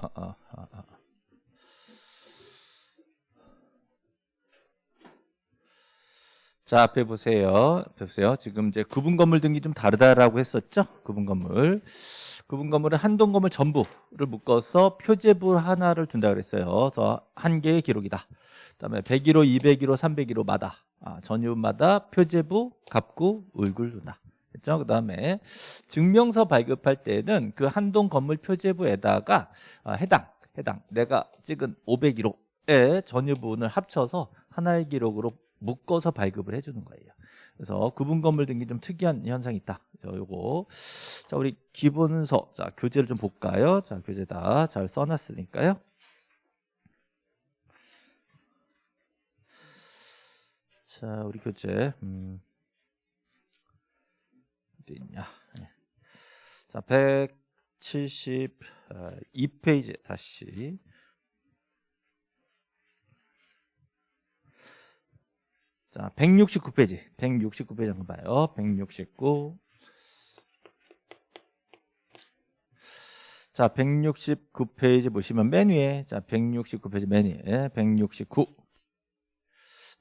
아, 아, 아, 아. 자, 앞에 보세요. 앞에 보세요. 지금 이제 구분 건물 등기 좀 다르다라고 했었죠? 구분 건물. 구분 건물은 한동 건물 전부를 묶어서 표제부 하나를 둔다 그랬어요. 그래서 한 개의 기록이다. 그다음에 101호, 201호, 301호마다 아, 전유마다 표제부, 갑구, 을굴 둔다. 그렇죠? 그 다음에 증명서 발급할 때는 그 한동 건물 표제부에다가 아, 해당 해당 내가 찍은 501호의 전유 부분을 합쳐서 하나의 기록으로 묶어서 발급을 해주는 거예요. 그래서 구분 건물 등기 좀 특이한 현상이 있다. 자, 요거. 자, 우리 기본서. 자, 교재를 좀 볼까요? 자, 교재 다 잘 써놨으니까요. 자, 우리 교재. 음. 어디 있냐. 네. 자, 172페이지 다시. 자, 169페이지. 169페이지 한번 봐요. 169. 자, 169페이지 보시면 맨 위에 자, 169페이지 맨 위에 169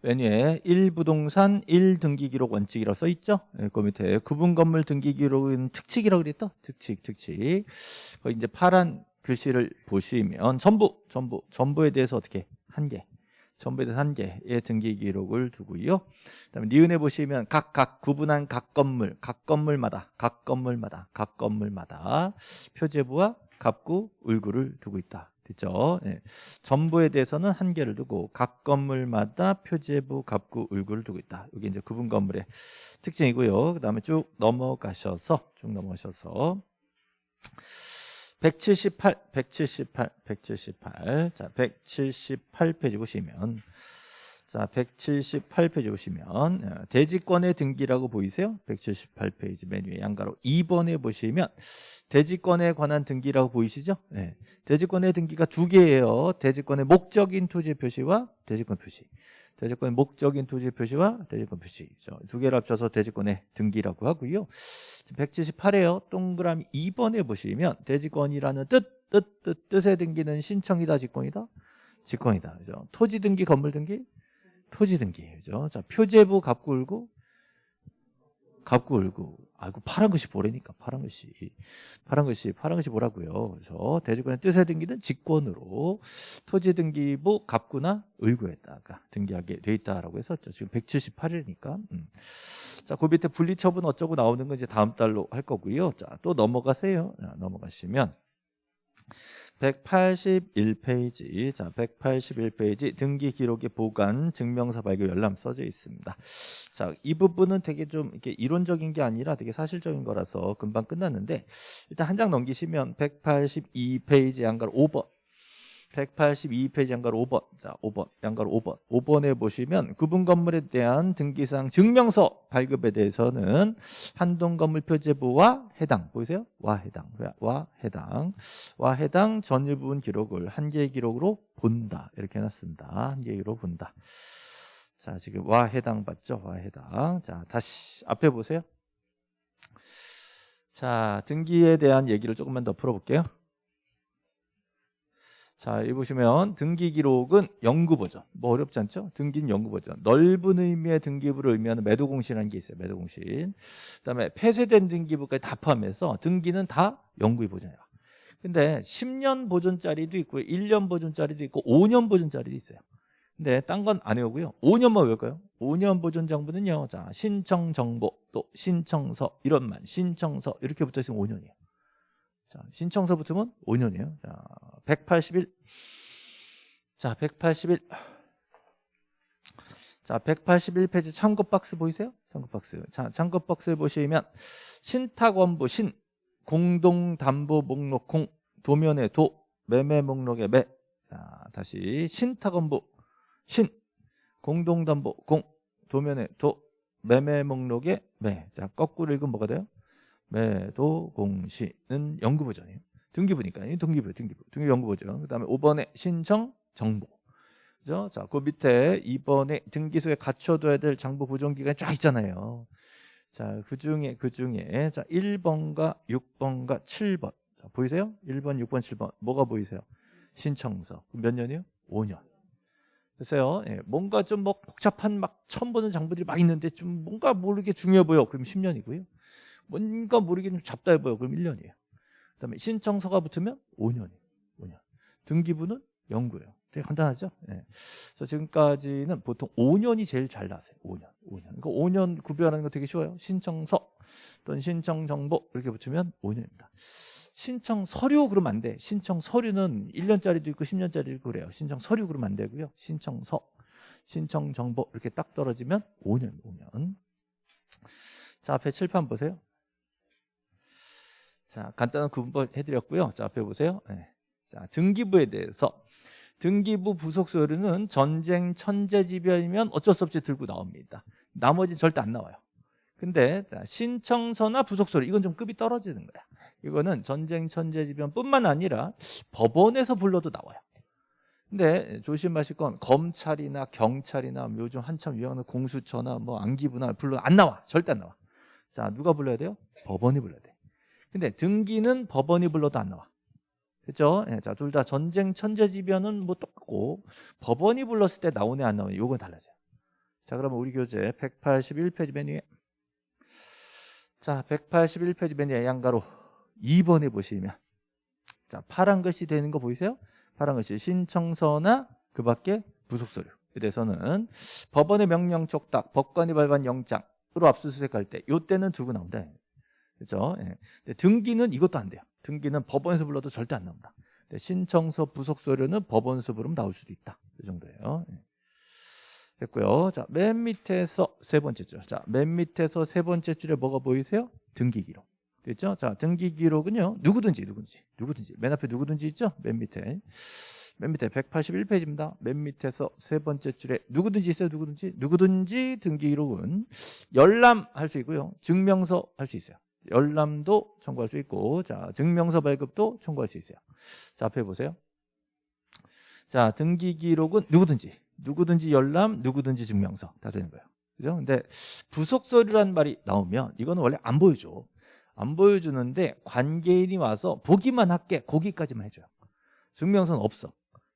맨 위에 1부동산 1등기 기록 원칙이라고 써 있죠? 네, 그 밑에 구분 건물 등기 기록은 특칙이라고 그랬다. 특칙, 특칙. 거기 이제 파란 글씨를 보시면 전부, 전부, 전부에 대해서 어떻게 한 개. 전부에 대해서 한 개의 등기 기록을 두고요. 그다음에 니은에 보시면 각 각 구분한 각 건물, 각 건물마다, 각 건물마다, 각 건물마다 표제부와 갑구, 을구를 두고 있다. 됐죠? 네. 전부에 대해서는 한 개를 두고 각 건물마다 표제부, 갑구, 을구를 두고 있다. 여기 이제 구분 건물의 특징이고요. 그 다음에 쭉 넘어가셔서 쭉 넘어가셔서 178, 178, 178. 자, 178페이지 보시면 자, 178페이지 보시면 어, 대지권의 등기라고 보이세요? 178페이지 맨 위에 양가로 2번에 보시면 대지권에 관한 등기라고 보이시죠? 네. 대지권의 등기가 두 개예요. 대지권의 목적인 토지 표시와 대지권 표시. 대지권의 목적인 토지 표시와 대지권 표시 두 개를 합쳐서 대지권의 등기라고 하고요 178에요 동그라미 2번에 보시면 대지권이라는 뜻, 뜻, 뜻, 뜻의 등기는 신청이다 직권이다 직권이다 그죠? 토지 등기 건물 등기 표지 등기 그죠? 자, 표제부 갑구 을고 갑구 을고. 아이고 파란 것이 뭐래니까 파란 것이 파란 것이 파란 것이 뭐라고요. 그래서 대주권의 뜻의 등기는 직권으로 토지 등기부 갑구나 을구에다가 등기하게 돼 있다라고 했었죠. 지금 178일이니까. 음. 자그 밑에 분리처분 어쩌고 나오는 건 이제 다음 달로 할 거고요. 자또 넘어가세요. 자, 넘어가시면 181페이지. 자 181페이지 등기 기록의 보관 증명서 발급 열람 써져 있습니다. 자 이 부분은 되게 좀 이렇게 이론적인 게 아니라 되게 사실적인 거라서 금방 끝났는데 일단 한 장 넘기시면 182페이지 양가로 5번 182페이지 양가로 5번. 자 5번. 양가로 5번. 5번에 보시면 구분 건물에 대한 등기상 증명서 발급에 대해서는 한동 건물 표제부와 해당 보이세요? 와 해당. 와 해당. 와 해당 전유 부분 기록을 한 개의 기록으로 본다. 이렇게 해놨습니다. 한 개의 기록으로 본다. 자 지금 와 해당 봤죠? 와 해당. 자 다시 앞에 보세요. 자 등기에 대한 얘기를 조금만 더 풀어볼게요 자, 여기 보시면 등기 기록은 연구 버전. 뭐 어렵지 않죠? 등기는 연구 버전. 넓은 의미의 등기부를 의미하는 매도 공시라는 게 있어요. 매도 공시. 그다음에 폐쇄된 등기부까지 다 포함해서 등기는 다 연구의 버전이야. 근데 10년 보존짜리도 있고 1년 보존짜리도 있고 5년 보존짜리도 있어요. 근데 딴 건 안 외우고요. 5년만 외울까요? 5년 보존 정보는요. 자, 신청 정보 또 신청서 이런 말 신청서 이렇게 붙어 있으면 5년이에요. 자, 신청서 붙으면 5년이에요. 자, 181. 자, 181. 자, 181페이지 참고 박스 보이세요? 참고 박스. 자, 참고 박스 보시면 신탁 원부 신 공동 담보 목록 공 도면의 도 매매 목록의 매. 자, 다시 신탁 원부 신 공동 담보 공 도면의 도 매매 목록의 매. 자, 거꾸로 읽으면 뭐가 돼요? 매도 공시는 연구보전이에요. 등기부니까요. 등기부, 등기부, 등기부 연구보전. 그 다음에 5번에 신청 정보. 그죠? 자, 그 밑에 2번에 등기소에 갖춰둬야 될 장부 보존 기간이 쫙 있잖아요. 자, 그 중에, 그 중에, 자, 1번과 6번과 7번. 자, 보이세요? 1번, 6번, 7번. 뭐가 보이세요? 신청서. 몇 년이요? 5년. 글쎄요, 예, 뭔가 좀 뭐 복잡한 막 처음 보는 장부들이 막 있는데 좀 뭔가 모르게 중요해 보여. 그럼 10년이고요. 뭔가 모르게 좀 잡다해 보여. 그럼 1년이에요. 그 다음에 신청서가 붙으면 5년이에요. 5년. 등기부는 연구예요. 되게 간단하죠? 예. 그래서 지금까지는 보통 5년이 제일 잘 나세요. 5년. 5년. 그러니까 5년 구별하는 거 되게 쉬워요. 신청서 또는 신청 정보 이렇게 붙으면 5년입니다. 신청 서류 그러면 안 돼. 신청 서류는 1년짜리도 있고 10년짜리도 있고 그래요. 신청 서류 그러면 안 되고요. 신청서, 신청 정보 이렇게 딱 떨어지면 5년, 5년. 자, 앞에 칠판 보세요. 자, 간단한 구분 해드렸고요. 자, 앞에 보세요. 네. 자, 등기부에 대해서 등기부 부속 서류는 전쟁 천재지변이면 어쩔 수 없이 들고 나옵니다. 나머지 절대 안 나와요. 근데 자, 신청서나 부속 서류 이건 좀 급이 떨어지는 거야. 이거는 전쟁 천재지변뿐만 아니라 법원에서 불러도 나와요. 근데 조심하실 건 검찰이나 경찰이나 요즘 한참 유행하는 공수처나 뭐 안기부나 불러 안 나와. 절대 안 나와. 자, 누가 불러야 돼요? 법원이 불러야 돼. 근데 등기는 법원이 불러도 안 나와. 그렇죠? 예, 자, 둘 다 전쟁 천재지변은 뭐 똑같고 법원이 불렀을 때 나오네 안 나오네 요건 달라져요. 자, 그러면 우리 교재 181페이지 맨 위에 자, 181페이지 맨 위에 양가로 2번에 보시면 자, 파란 글씨 되는 거 보이세요? 파란 글씨 신청서나 그 밖에 부속서류에 대해서는 법원의 명령 촉탁, 법관이 발부한 영장으로 압수수색할 때 요때는 두고 나온다. 그렇죠? 예. 등기는 이것도 안 돼요. 등기는 법원에서 불러도 절대 안 나옵니다. 신청서 부속 서류는 법원에서 부르면 나올 수도 있다. 이 정도예요. 예. 됐고요. 자, 맨 밑에서 세 번째 줄. 자, 맨 밑에서 세 번째 줄에 뭐가 보이세요? 등기 기록. 됐죠? 자, 등기 기록은요. 누구든지 누구든지 누구든지 맨 앞에 누구든지 있죠? 맨 밑에. 맨 밑에 181페이지입니다. 맨 밑에서 세 번째 줄에 누구든지 있어요. 누구든지. 누구든지 등기 기록은 열람할 수 있고요. 증명서 할 수 있어요. 열람도 청구할 수 있고 자, 증명서 발급도 청구할 수 있어요. 자, 앞에 보세요. 자, 등기 기록은 누구든지 누구든지 열람, 누구든지 증명서 다 되는 거예요. 그죠? 근데 부속 서류란 말이 나오면 이거는 원래 안 보여줘. 안 보여주는데 관계인이 와서 보기만 할게. 거기까지만 해줘요. 증명서는 없어.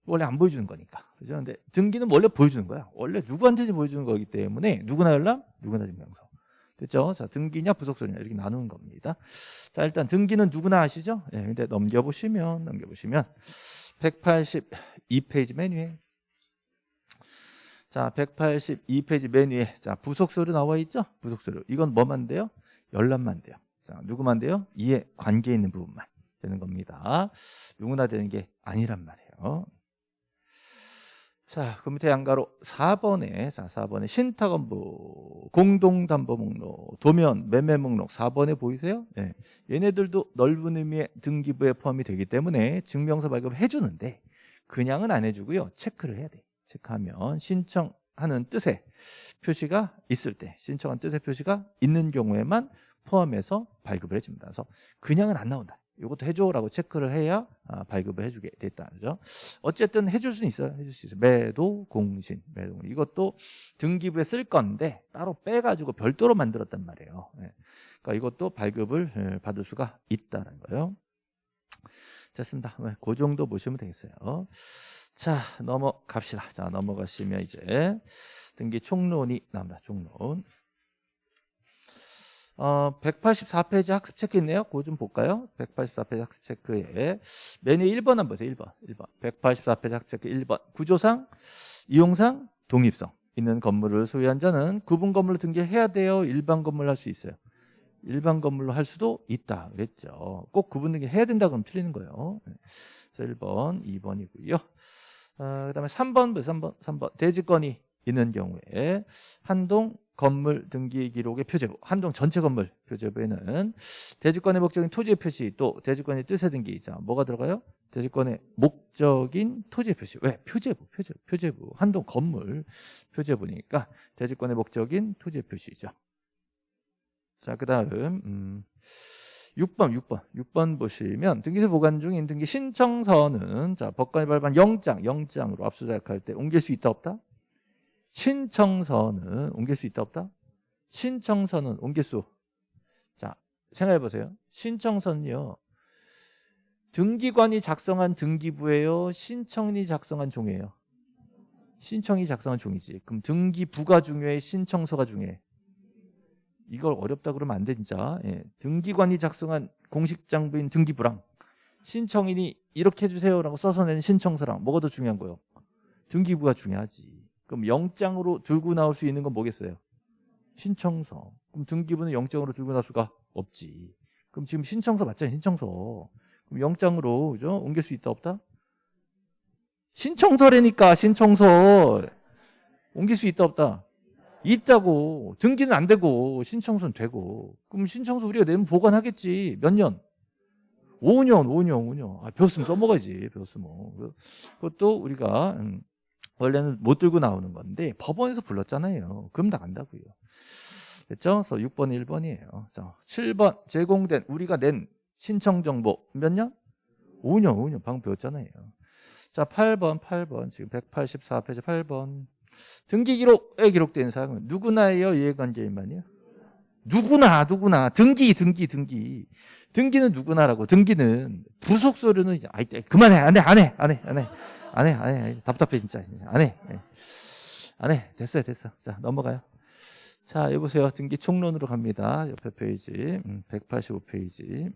원래 안 보여주는 거니까. 그죠? 근데 등기는 원래 보여주는 거야. 원래 누구한테는 보여주는 거기 때문에 누구나 열람, 누구나 증명서. 됐죠? 자, 등기냐 부속서류냐 이렇게 나누는 겁니다. 자, 일단 등기는 누구나 아시죠? 예, 근데 넘겨보시면 넘겨보시면 182페이지 맨 위에 자, 182페이지 맨 위에 자, 부속서류 나와 있죠? 부속서류. 이건 뭐만 돼요? 열람만 돼요. 자, 누구만 돼요? 이에 관계 있는 부분만 되는 겁니다. 누구나 되는 게 아니란 말이에요. 자, 그 밑에 양가로 4번에 자, 4번에 신탁원부, 공동담보 목록, 도면, 매매 목록 4번에 보이세요? 네. 얘네들도 넓은 의미의 등기부에 포함이 되기 때문에 증명서 발급을 해주는데 그냥은 안 해주고요. 체크를 해야 돼. 체크하면 신청하는 뜻의 표시가 있을 때 신청한 뜻의 표시가 있는 경우에만 포함해서 발급을 해줍니다. 그래서 그냥은 안 나온다. 이것도 해줘라고 체크를 해야 아, 발급을 해주게 됐다는 거죠. 어쨌든 해줄 수는 있어요. 해줄 수 있어요. 매도 공신, 매도 이것도 등기부에 쓸 건데 따로 빼가지고 별도로 만들었단 말이에요. 네. 그러니까 이것도 발급을 예, 받을 수가 있다는 거예요. 됐습니다. 네, 그 정도 보시면 되겠어요. 자, 넘어갑시다. 자, 넘어가시면 이제 등기 총론이 나옵니다. 총론. 어, 184페이지 학습 체크 있네요. 그거 좀 볼까요? 184페이지 학습 체크에 메뉴 1번 한번 보세요. 1번. 1번. 184페이지 학습 체크 1번. 구조상, 이용상, 독립성 있는 건물을 소유한 자는 구분 건물로 등기해야 돼요. 일반 건물로 할 수 있어요. 일반 건물로 할 수도 있다. 그랬죠. 꼭 구분 등기 해야 된다 그러면 틀리는 거예요. 네. 그래서 1번, 2번이고요. 어, 그 다음에 3번, 3번, 3번. 대지권이 있는 경우에 한동 건물 등기 기록의 표제부, 한동 전체 건물 표제부에는 대지권의 목적인 토지의 표시 또 대지권의 뜻의 등기 자 뭐가 들어가요? 대지권의 목적인 토지의 표시 왜? 표제부, 표제부, 표제부 한동 건물 표제부니까 대지권의 목적인 토지의 표시죠. 자 그 다음 음, 6번, 6번, 6번 보시면 등기소 보관 중인 등기 신청서는 자 법관이 발부한 영장, 영장으로 압수수색할 때 옮길 수 있다 없다? 신청서는 옮길 수 있다 없다? 신청서는 옮길 수. 자, 생각해 보세요. 신청서는요. 등기관이 작성한 등기부예요? 신청인이 작성한 종이에요? 신청이 작성한 종이지. 그럼 등기부가 중요해? 신청서가 중요해? 이걸 어렵다 그러면 안 돼, 진짜. 예. 등기관이 작성한 공식장부인 등기부랑 신청인이 이렇게 해주세요라고 써서 낸 신청서랑 뭐가 더 중요한 거예요? 등기부가 중요하지. 그럼 영장으로 들고 나올 수 있는 건 뭐겠어요? 신청서. 그럼 등기부는 영장으로 들고 나올 수가 없지. 그럼 지금 신청서 맞잖아요, 신청서. 그럼 영장으로 그죠? 옮길 수 있다 없다? 신청서라니까 신청서 옮길 수 있다 없다? 있다고 등기는 안 되고 신청서는 되고 그럼 신청서 우리가 내면 보관하겠지 몇 년? 5년 5년 5년 아, 배웠으면 써먹어야지 배웠으면 그것도 우리가 음, 원래는 못 들고 나오는 건데 법원에서 불렀잖아요. 그럼 나간다고요. 됐죠? 그래서 6번 1번이에요. 자, 7번 제공된 우리가 낸 신청 정보 몇 년? 5년 5년. 방금 배웠잖아요. 자 8번 8번. 지금 184페이지 8번. 등기 기록에 기록된 사항은 누구나예요 이해관계인만이요? 누구나 누구나 등기 등기 등기. 등기는 누구나라고. 등기는 부속 서류는 아이 그만해. 안해 안해 안해 안해. 안해 안해. 답답해 진짜. 안해 안해. 됐어요 됐어. 자 넘어가요. 자 여보세요. 등기 총론으로 갑니다. 옆에 페이지. 음, 185페이지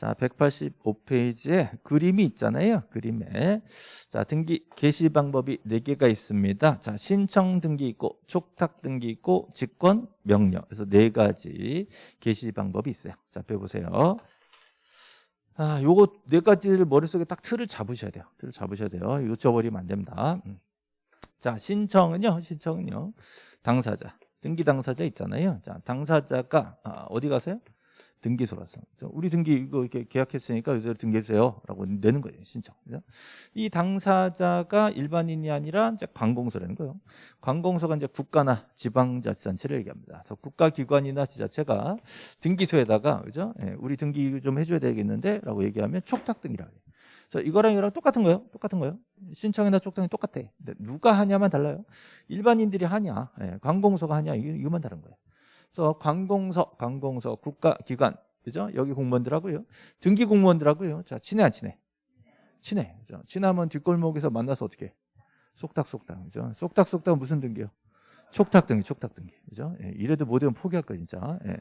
자, 185페이지에 그림이 있잖아요. 그림에. 자, 등기 개시 방법이 4개가 있습니다. 자, 신청 등기 있고 촉탁 등기 있고 직권 명령. 그래서 네 가지 개시 방법이 있어요. 자, 배 보세요. 아, 요거 네 가지를 머릿속에 딱 틀을 잡으셔야 돼요. 틀을 잡으셔야 돼요. 놓쳐버리면 안 됩니다. 음. 자, 신청은요. 신청은요. 당사자. 등기 당사자 있잖아요. 자, 당사자가 아, 어디 가세요? 등기소라서 우리 등기 이거 이렇게 계약했으니까 이대로 등기해주세요라고 내는 거예요 신청. 그죠? 이 당사자가 일반인이 아니라 이제 관공서라는 거예요. 관공서가 이제 국가나 지방자치단체를 얘기합니다. 그래서 국가기관이나 지자체가 등기소에다가 그죠? 예, 우리 등기 좀 해줘야 되겠는데라고 얘기하면 촉탁등이라고 해요. 그래서 이거랑 이거랑 똑같은 거예요. 똑같은 거예요. 신청이나 촉탁이 똑같아. 누가 하냐만 달라요. 일반인들이 하냐, 예, 관공서가 하냐 이거만 다른 거예요. 그래서 관공서, 관공서, 국가기관, 그죠? 여기 공무원들하고요. 등기 공무원들하고요. 자, 친해 안 친해? 친해. 그죠? 친하면 뒷골목에서 만나서 어떻게? 쏙닥쏙닥, 그죠? 쏙닥쏙닥 무슨 등기요? 촉탁 등기, 촉탁 등기, 그죠? 예, 이래도 못하면 포기할 거야, 진짜. 예.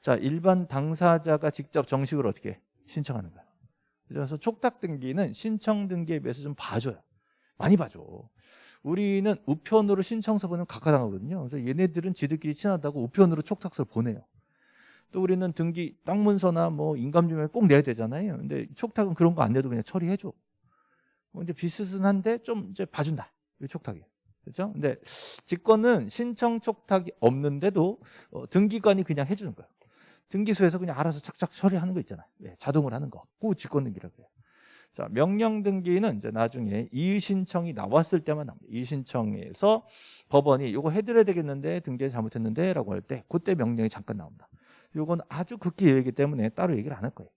자, 일반 당사자가 직접 정식으로 어떻게 신청하는 거야. 그래서 촉탁 등기는 신청 등기에 비해서 좀 봐줘요. 많이 봐줘. 우리는 우편으로 신청서 보내면 각하당하거든요. 그래서 얘네들은 지들끼리 친하다고 우편으로 촉탁서를 보내요. 또 우리는 등기 땅 문서나 뭐 인감증명을 꼭 내야 되잖아요. 근데 촉탁은 그런 거 안 내도 그냥 처리해줘. 뭐 이제 비슷한데 좀 이제 봐준다. 이 촉탁이. 그렇죠? 근데 직권은 신청 촉탁이 없는데도 어, 등기관이 그냥 해주는 거예요. 등기소에서 그냥 알아서 착착 처리하는 거 있잖아요. 네, 자동으로 하는 거. 그 직권 등기라고 해요. 자, 명령 등기는 이제 나중에 이의 신청이 나왔을 때만 나옵니다. 이의 신청에서 법원이 이거 해드려야 되겠는데 등기 잘못했는데 라고 할 때 그때 명령이 잠깐 나옵니다. 이건 아주 극히 예외이기 때문에 따로 얘기를 안 할 거예요.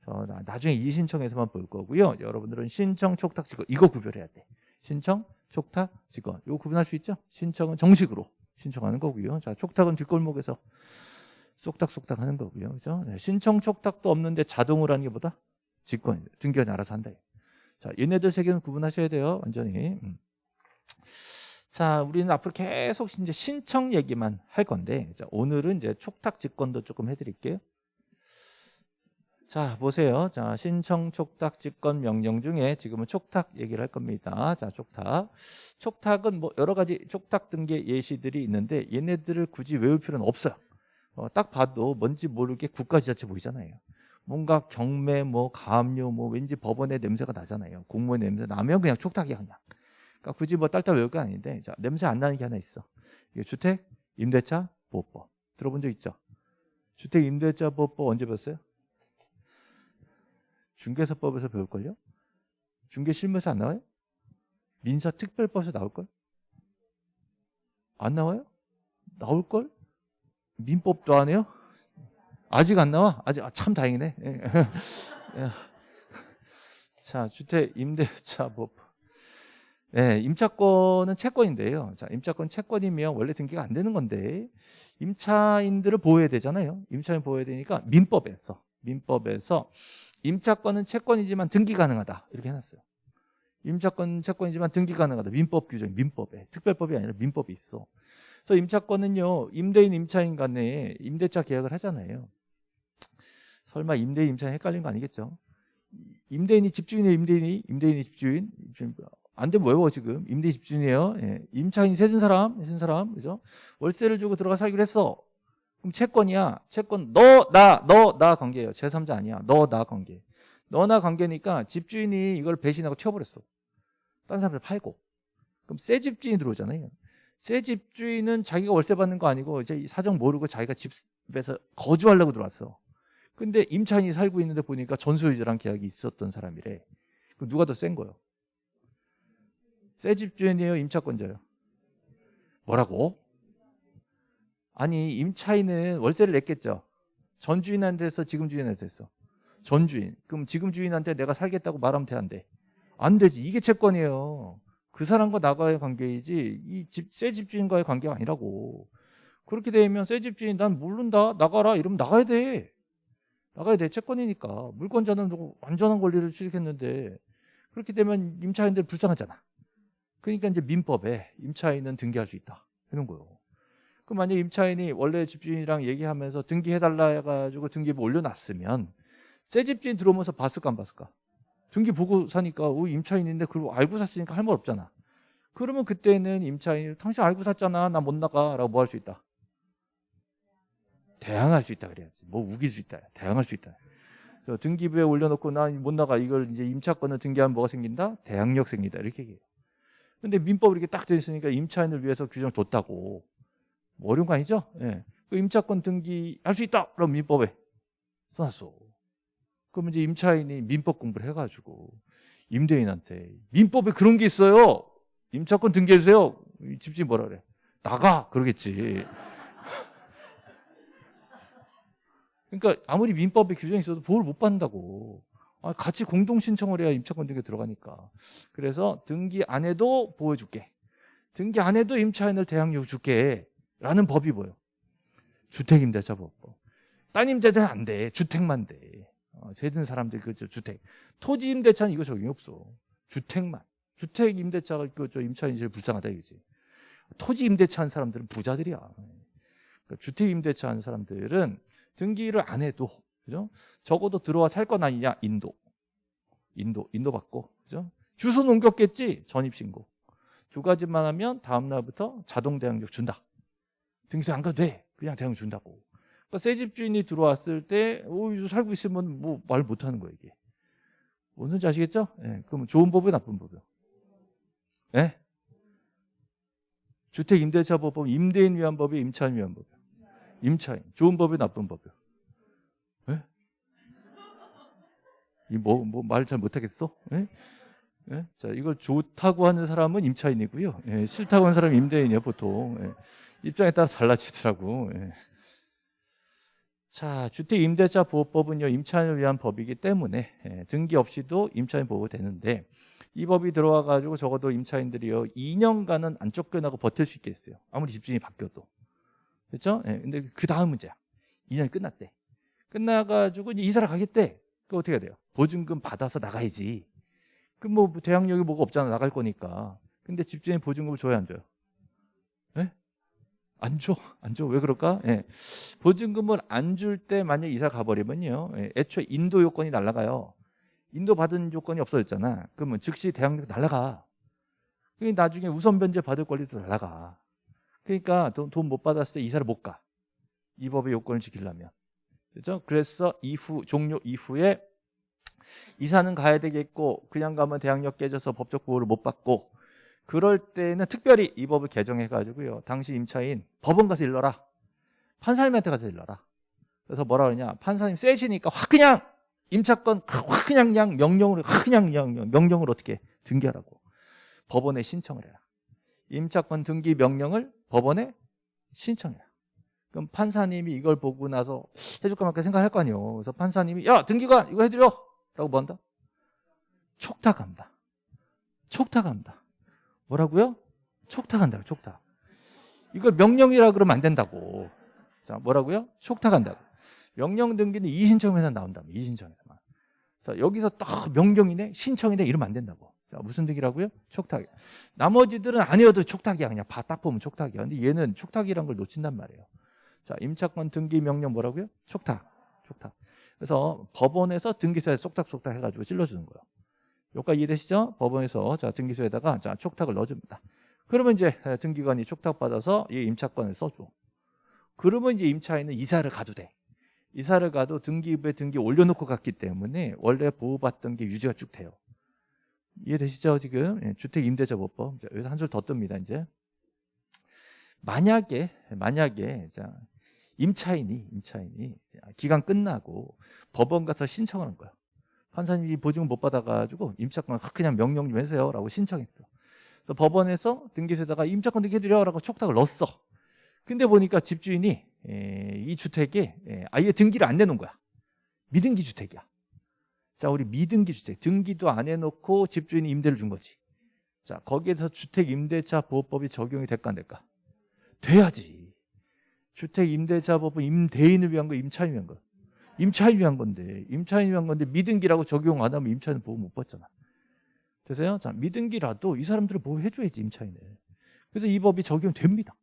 그래서 나중에 이의 신청에서만 볼 거고요. 여러분들은 신청, 촉탁, 직권 이거 구별해야 돼. 신청, 촉탁, 직권 이거 구분할 수 있죠? 신청은 정식으로 신청하는 거고요. 자, 촉탁은 뒷골목에서 쏙닥쏙닥 하는 거고요. 그죠? 네, 신청, 촉탁도 없는데 자동으로 하는 게 보다 직권, 등기관이 알아서 한다. 자, 얘네들 세 개는 구분하셔야 돼요. 완전히. 음. 자, 우리는 앞으로 계속 이제 신청 얘기만 할 건데, 자, 오늘은 이제 촉탁 직권도 조금 해드릴게요. 자, 보세요. 자, 신청 촉탁 직권 명령 중에 지금은 촉탁 얘기를 할 겁니다. 자, 촉탁. 촉탁은 뭐 여러 가지 촉탁 등기 예시들이 있는데 얘네들을 굳이 외울 필요는 없어요. 어, 딱 봐도 뭔지 모르게 국가지자체 보이잖아요. 뭔가 경매 뭐 가압류 뭐 왠지 법원의 냄새가 나잖아요. 공무원 냄새 나면 그냥 촉탁이야 그냥. 그러니까 굳이 뭐 딸딸 외울 거 아닌데 자, 냄새 안 나는 게 하나 있어. 이게 주택 임대차 보호법 들어본 적 있죠? 주택 임대차 보호법 언제 배웠어요? 중개사법에서 배울걸요? 중개 실무에서 안 나와요? 민사 특별법에서 나올걸? 안 나와요? 나올걸? 민법도 안 해요? 아직 안 나와? 아직 아, 참 다행이네. 예. 예. 자, 주택 임대차 법. 네, 임차권은 채권인데요. 자, 임차권 채권이면 원래 등기가 안 되는 건데 임차인들을 보호해야 되잖아요. 임차인 보호해야 되니까 민법에 서 민법에서 임차권은 채권이지만 등기 가능하다 이렇게 해놨어요. 임차권 채권이지만 등기 가능하다. 민법 규정, 민법에 특별법이 아니라 민법이 있어. 그래서 임차권은요 임대인 임차인 간에 임대차 계약을 하잖아요. 설마 임대인 임차인 헷갈린 거 아니겠죠? 임대인이 집주인이에요, 임대인이 임대인이 집주인. 안 되면 외워 지금 임대 집주인이에요. 예. 임차인이 세준 사람, 세준 사람, 그죠? 월세를 주고 들어가 살기로 했어. 그럼 채권이야. 채권 너 나 너 나 관계예요. 제3자 아니야. 너 나 관계. 너나 관계니까 집주인이 이걸 배신하고 튀어버렸어. 다른 사람들 팔고. 그럼 새 집주인이 들어오잖아요. 새 집주인은 자기가 월세 받는 거 아니고 이제 사정 모르고 자기가 집에서 거주하려고 들어왔어. 근데 임차인이 살고 있는데 보니까 전소유자랑 계약이 있었던 사람이래. 그럼 누가 더 센 거예요? 새 집주인이에요? 임차권자예요? 뭐라고? 아니 임차인은 월세를 냈겠죠. 전 주인한테서 지금 주인한테 했어. 전 주인. 그럼 지금 주인한테 내가 살겠다고 말하면 돼, 안 돼? 안 되지. 이게 채권이에요. 그 사람과 나과의 관계이지 이 집 새 집주인과의 관계가 아니라고. 그렇게 되면 새 집주인 난 모른다 나가라 이러면 나가야 돼. 나가야 돼. 채권이니까. 물권자는 완전한 권리를 취득했는데 그렇게 되면 임차인들 불쌍하잖아. 그러니까 이제 민법에 임차인은 등기할 수 있다. 하는 거예요. 그럼 만약 임차인이 원래 집주인이랑 얘기하면서 등기해달라 해가지고 등기부 올려놨으면 새 집주인 들어오면서 봤을까 안 봤을까? 등기 보고 사니까 어, 임차인인데 그걸 알고 샀으니까 할 말 없잖아. 그러면 그때는 임차인이 당신 알고 샀잖아. 나 못 나가. 라고 뭐 할 수 있다? 대항할 수 있다 그래야지. 뭐 우길 수 있다. 대항할 수 있다. 등기부에 올려놓고 나 못 나가. 이걸 이제 임차권을 등기하면 뭐가 생긴다? 대항력 생긴다. 이렇게 얘기해요. 근데 민법 이렇게 딱돼 있으니까 임차인을 위해서 규정 줬다고. 뭐 어려운 거 아니죠? 예. 그 임차권 등기 할 수 있다. 그럼 민법에 써놨어. 그럼 이제 임차인이 민법 공부를 해가지고 임대인한테 민법에 그런 게 있어요. 임차권 등기해주세요. 집주인 뭐라 그래? 나가 그러겠지. 그러니까 아무리 민법에 규정이 있어도 보호를 못 받는다고. 아, 같이 공동 신청을 해야 임차권 등기 들어가니까. 그래서 등기 안 해도 보여줄게. 등기 안 해도 임차인을 대항력 줄게. 라는 법이 뭐예요? 주택임대차법. 따님대차는 안 돼. 주택만 돼. 어, 세든 사람들 그죠 주택. 토지 임대차는 이거 적용이 없어. 주택만. 주택 임대차가 그저 임차인이 제일 불쌍하다 이거지. 토지 임대차 한 사람들은 부자들이야. 그러니까 주택 임대차 한 사람들은 등기를 안 해도 그죠? 적어도 들어와 살 건 아니냐? 인도. 인도, 인도 받고. 그죠? 주소는 옮겼겠지? 전입신고. 두 가지만 하면 다음 날부터 자동 대항력 준다. 등기소 안 가도 돼. 그냥 대항력 준다고. 그러니까 새 집주인이 들어왔을 때, 오, 어, 살고 있으면 뭐 말 못하는 거예요, 이게. 뭔지 아시겠죠? 예. 네. 그럼 좋은 법이요, 나쁜 법이요? 예? 네? 주택 임대차 법은 임대인 위한 법이 임차인 위한 법이요. 임차인. 좋은 법이 나쁜 법이요. 이뭐 뭐 말 잘 못하겠어? 예? 예? 자 이걸 좋다고 하는 사람은 임차인이고요. 예, 싫다고 하는 사람은 임대인이에요 보통. 예. 입장에 따라 달라지더라고. 예. 자 주택 임대차 보호법은요 임차인을 위한 법이기 때문에 예, 등기 없이도 임차인 보호되는데 이 법이 들어와 가지고 적어도 임차인들이요 2년간은 안 쫓겨나고 버틸 수 있겠어요. 아무리 집주인이 바뀌어도 그렇죠? 예, 근데 그 다음 문제야. 2년이 끝났대. 끝나가지고 이사를 가겠대. 그 어떻게 해야 돼요? 보증금 받아서 나가야지. 그럼 뭐 대항력이 뭐가 없잖아. 나갈 거니까. 근데 집주인 보증금을 줘야 안 줘요? 예? 안 줘. 안 줘. 왜 그럴까? 예. 보증금을 안 줄 때 만약 이사 가버리면요. 예. 애초에 인도 요건이 날라가요. 인도 받은 요건이 없어졌잖아. 그러면 즉시 대항력 날라가. 그러니까 나중에 우선 변제 받을 권리도 날라가. 그러니까 돈 못 받았을 때 이사를 못 가. 이 법의 요건을 지키려면. 그죠? 그래서 이후 종료 이후에 이사는 가야 되겠고 그냥 가면 대항력 깨져서 법적 보호를 못 받고 그럴 때는 특별히 이 법을 개정해 가지고요. 당시 임차인 법원 가서 일러라. 판사님한테 가서 일러라. 그래서 뭐라 그러냐? 판사님 세시니까 확 그냥 임차권 확 그냥 그냥 명령으로 확 그냥 그냥 명령으로 어떻게 등기하라고. 법원에 신청을 해라. 임차권 등기 명령을 법원에 신청해라. 그럼 판사님이 이걸 보고 나서 해줄까 말까 생각할 거 아니에요. 그래서 판사님이 야 등기관 이거 해드려 라고 뭐 한다? 촉탁한다. 촉탁한다. 뭐라고요? 촉탁한다. 촉탁. 이걸 명령이라 그러면 안 된다고. 자 뭐라고요? 촉탁한다고. 명령 등기는 이신청에서 나온다면 이신청에서만. 자, 여기서 딱 명령이네, 신청이네 이러면 안 된다고. 자, 무슨 등기라고요? 촉탁. 나머지들은 아니어도 촉탁이야. 그냥 봐, 딱 보면 촉탁이야. 근데 얘는 촉탁이란 걸 놓친단 말이에요. 자, 임차권 등기 명령 뭐라고요? 촉탁. 촉탁. 그래서 법원에서 등기소에 쏙탁쏙탁 해가지고 찔러주는 거예요. 여기까지 이해되시죠? 법원에서 자 등기소에다가 자 촉탁을 넣어줍니다. 그러면 이제 등기관이 촉탁받아서 이 임차권을 써줘. 그러면 이제 임차인은 이사를 가도 돼. 이사를 가도 등기부에 등기 올려놓고 갔기 때문에 원래 보호받던 게 유지가 쭉 돼요. 이해되시죠 지금? 예, 주택임대차보법 여기서 한 줄 더 뜹니다 이제. 만약에 만약에 자 임차인이 임차인이 기간 끝나고 법원 가서 신청하는 거야. 판사님이 보증을 못 받아가지고 임차권 그냥 명령 좀 해주세요 라고 신청했어. 그래서 법원에서 등기소에다가 임차권 등기해드려 라고 촉탁을 넣었어. 근데 보니까 집주인이 에, 이 주택에 에, 아예 등기를 안 내놓은 거야. 미등기 주택이야. 자, 우리 미등기 주택 등기도 안 해놓고 집주인이 임대를 준 거지. 자, 거기에서 주택 임대차 보호법이 적용이 될까 안 될까? 돼야지. 주택 임대차 법은 임대인을 위한 거, 임차인을 위한 거. 임차인 위한 건데 임차인 위한 건데 미등기라고 적용 안 하면 임차인 보호 못 받잖아. 되세요? 자 미등기라도 이 사람들을 보호해줘야지 임차인을. 그래서 이 법이 적용됩니다.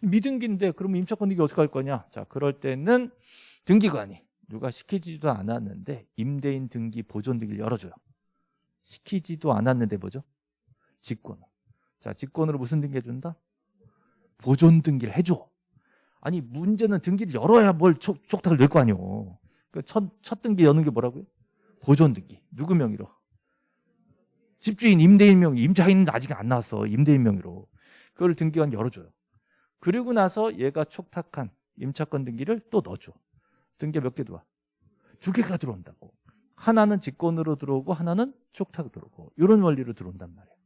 미등기인데 그러면 임차권 등기 어떻게 할 거냐? 자 그럴 때는 등기관이 누가 시키지도 않았는데 임대인 등기 보존 등기를 열어줘요. 시키지도 않았는데 뭐죠? 직권. 자 직권으로 무슨 등기 해준다? 보존 등기를 해줘. 아니 문제는 등기를 열어야 뭘 촉, 촉탁을 낼 거 아니오. 그 첫, 첫 등기 여는 게 뭐라고요? 보존 등기. 누구 명의로? 집주인 임대인 명의. 임차인은 아직 안 나왔어. 임대인 명의로. 그걸 등기관 열어줘요. 그리고 나서 얘가 촉탁한 임차권 등기를 또 넣어줘. 등기 몇 개 들어와? 두 개가 들어온다고. 하나는 직권으로 들어오고 하나는 촉탁으로 들어오고. 이런 원리로 들어온단 말이에요.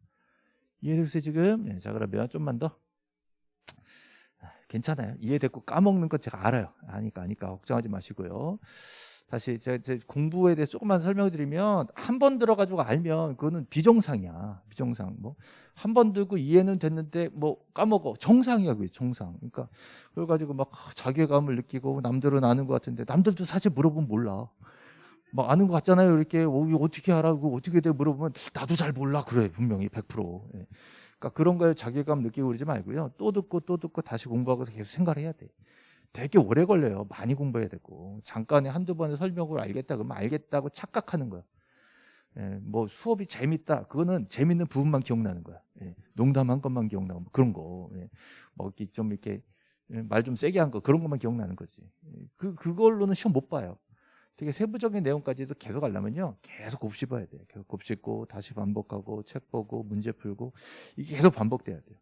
이해되세요 지금? 네, 자 그러면 좀만 더 괜찮아요. 이해됐고 까먹는 건 제가 알아요. 아니까 아니까 걱정하지 마시고요. 다시 제, 제 공부에 대해서 조금만 설명을 드리면 한 번 들어가지고 알면 그거는 비정상이야. 비정상. 뭐 한 번 들고 이해는 됐는데 뭐 까먹어. 정상이야 그게 정상. 그러니까 그래 가지고 막 자괴감을 느끼고 남들은 아는 것 같은데 남들도 사실 물어보면 몰라. 막 아는 것 같잖아요. 이렇게 어, 어떻게 알아고 어떻게 돼 물어보면 나도 잘 몰라 그래 분명히 100%. 예. 그러니까 그런 거에 자괴감 느끼고 그러지 말고요. 또 듣고 또 듣고 다시 공부하고 계속 생각을 해야 돼. 되게 오래 걸려요. 많이 공부해야 되고. 잠깐에 한두 번의 설명을 알겠다 그러면 알겠다고 착각하는 거야. 예, 뭐 수업이 재밌다. 그거는 재밌는 부분만 기억나는 거야. 예, 농담한 것만 기억나고 뭐 그런 거. 예, 뭐 이렇게 좀 이렇게 예, 말좀 세게 한 거 그런 것만 기억나는 거지. 예, 그 그걸로는 시험 못 봐요. 되게 세부적인 내용까지도 계속 하려면요. 계속 곱씹어야 돼요. 계속 곱씹고 다시 반복하고 책 보고 문제 풀고 이게 계속 반복돼야 돼요.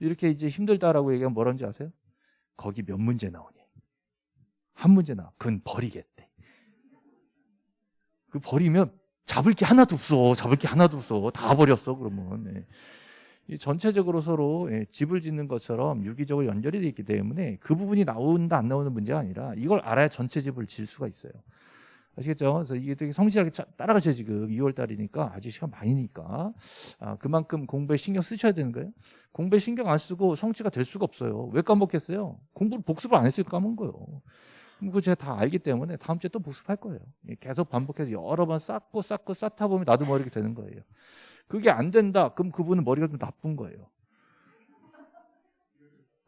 이렇게 이제 힘들다라고 얘기하면 뭐라는지 아세요? 거기 몇 문제 나오니? 한 문제 나와. 그건 버리겠대. 그 버리면 잡을 게 하나도 없어. 잡을 게 하나도 없어. 다 버렸어. 그러면. 네. 전체적으로 서로 예, 집을 짓는 것처럼 유기적으로 연결이 되어 있기 때문에 그 부분이 나온다 안 나오는 문제가 아니라 이걸 알아야 전체 집을 질 수가 있어요. 아시겠죠? 그래서 이게 되게 성실하게 따라가셔야 지금 2월 달이니까 아직 시간 많이니까 아, 그만큼 공부에 신경 쓰셔야 되는 거예요. 공부에 신경 안 쓰고 성취가 될 수가 없어요. 왜 까먹겠어요? 공부를 복습을 안 했으니까 까먹은 거예요. 그거 제가 다 알기 때문에 다음 주에 또 복습할 거예요. 계속 반복해서 여러 번 쌓고 쌓고 쌓다 보면 나도 모르게 되는 거예요. 그게 안 된다. 그럼 그분은 머리가 좀 나쁜 거예요.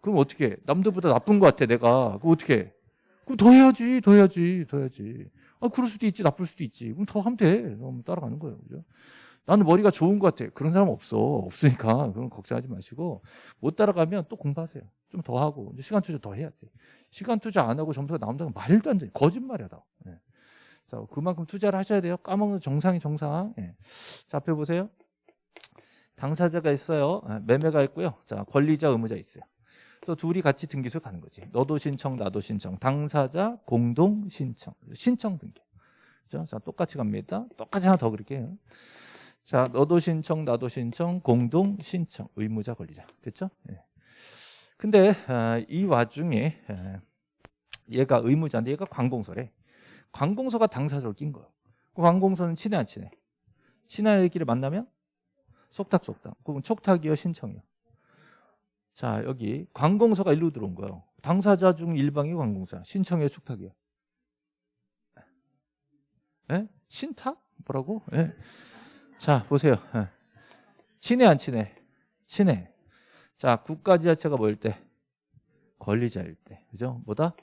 그럼 어떻게? 남들보다 나쁜 것 같아, 내가. 그럼 어떻게? 그럼 더 해야지, 더 해야지, 더 해야지. 아, 그럴 수도 있지, 나쁠 수도 있지. 그럼 더 하면 돼. 그럼 따라가는 거예요. 그죠? 나는 머리가 좋은 것 같아. 그런 사람 없어. 없으니까. 그럼 걱정하지 마시고. 못 따라가면 또 공부하세요. 좀 더 하고. 시간 투자 더 해야 돼. 시간 투자 안 하고 점수가 나온다는 말도 안 돼. 거짓말이야, 다. 네. 자, 그만큼 투자를 하셔야 돼요. 까먹는 정상이 정상. 네. 자, 앞에 보세요. 당사자가 있어요. 아, 매매가 있고요. 자, 권리자, 의무자 있어요. 그래서 둘이 같이 등기소 가는 거지. 너도 신청, 나도 신청. 당사자 공동 신청. 신청 등기. 그죠? 자, 똑같이 갑니다. 똑같이 하나 더 그릴게요. 자, 너도 신청, 나도 신청, 공동 신청. 의무자, 권리자. 됐죠? 네. 근데 아, 이 와중에 아, 얘가 의무자인데 얘가 관공서래. 관공서가 당사자로 낀 거예요. 그 관공서는 친해 안 친해? 친하기를 만나면 속탁속탁. 그럼 촉탁이요, 신청이요. 자, 여기 관공서가 일로 들어온 거예요. 당사자 중 일방이 관공서, 신청의 촉탁이요. 예? 신탁? 뭐라고? 예. 자, 보세요. 예. 친해 안 친해? 친해. 자, 국가지자체가 뭐일 때? 권리자일 때. 그죠? 뭐다?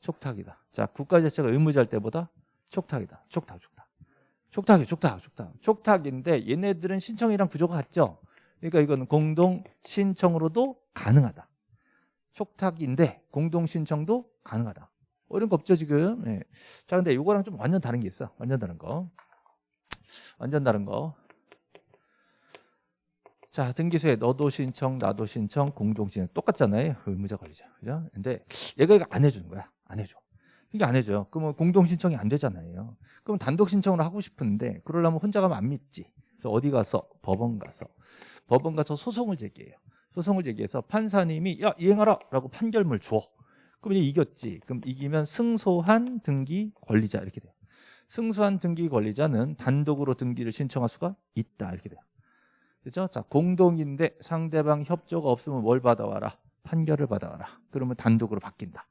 촉탁이다. 자, 국가지자체가 의무자일 때보다 촉탁이다. 촉탁, 촉탁. 촉탁이 촉탁, 촉탁. 촉탁인데 얘네들은 신청이랑 구조가 같죠? 그러니까 이건 공동 신청으로도 가능하다. 촉탁인데 공동 신청도 가능하다. 어려운 거 없죠 지금. 예. 자, 근데 이거랑 좀 완전 다른 게 있어. 완전 다른 거. 완전 다른 거. 자, 등기소에 너도 신청, 나도 신청, 공동 신청 똑같잖아요. 의무자 관리자. 그죠? 근데 얘가 이거 안 해주는 거야. 안 해줘. 이게 안 해줘요. 그러면 공동 신청이 안 되잖아요. 그럼 단독 신청을 하고 싶은데 그러려면 혼자 가면 안 믿지. 그래서 어디 가서 법원 가서 법원 가서 소송을 제기해요. 소송을 제기해서 판사님이 야 이행하라 라고 판결문을 줘. 그럼 이제 이겼지. 그럼 이기면 승소한 등기 권리자 이렇게 돼요. 승소한 등기 권리자는 단독으로 등기를 신청할 수가 있다 이렇게 돼요. 그렇죠? 자 공동인데 상대방 협조가 없으면 뭘 받아와라? 판결을 받아와라. 그러면 단독으로 바뀐다.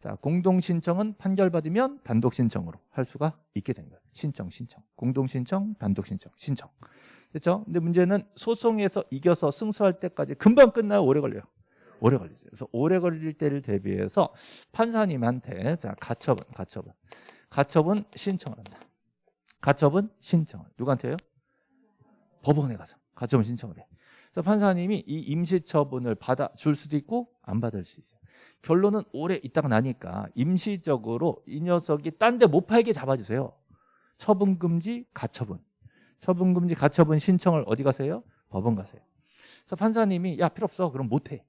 자 공동 신청은 판결 받으면 단독 신청으로 할 수가 있게 된 거예요. 신청 신청 공동 신청 단독 신청 신청. 그렇죠? 근데 문제는 소송에서 이겨서 승소할 때까지 금방 끝나요. 오래 걸려요. 오래 걸리죠. 그래서 오래 걸릴 때를 대비해서 판사님한테 자 가처분, 가처분, 가처분 신청을 한다. 가처분 신청을 누구한테요? 법원에 가서 가처분 신청을 해. 그래서 판사님이 이 임시처분을 받아 줄 수도 있고 안 받을 수 있어요. 결론은 오래 있다가 나니까 임시적으로 이 녀석이 딴 데 못 팔게 잡아주세요. 처분 금지, 가처분. 처분 금지, 가처분 신청을 어디 가세요? 법원 가세요. 그래서 판사님이 야 필요 없어. 그럼 못 해.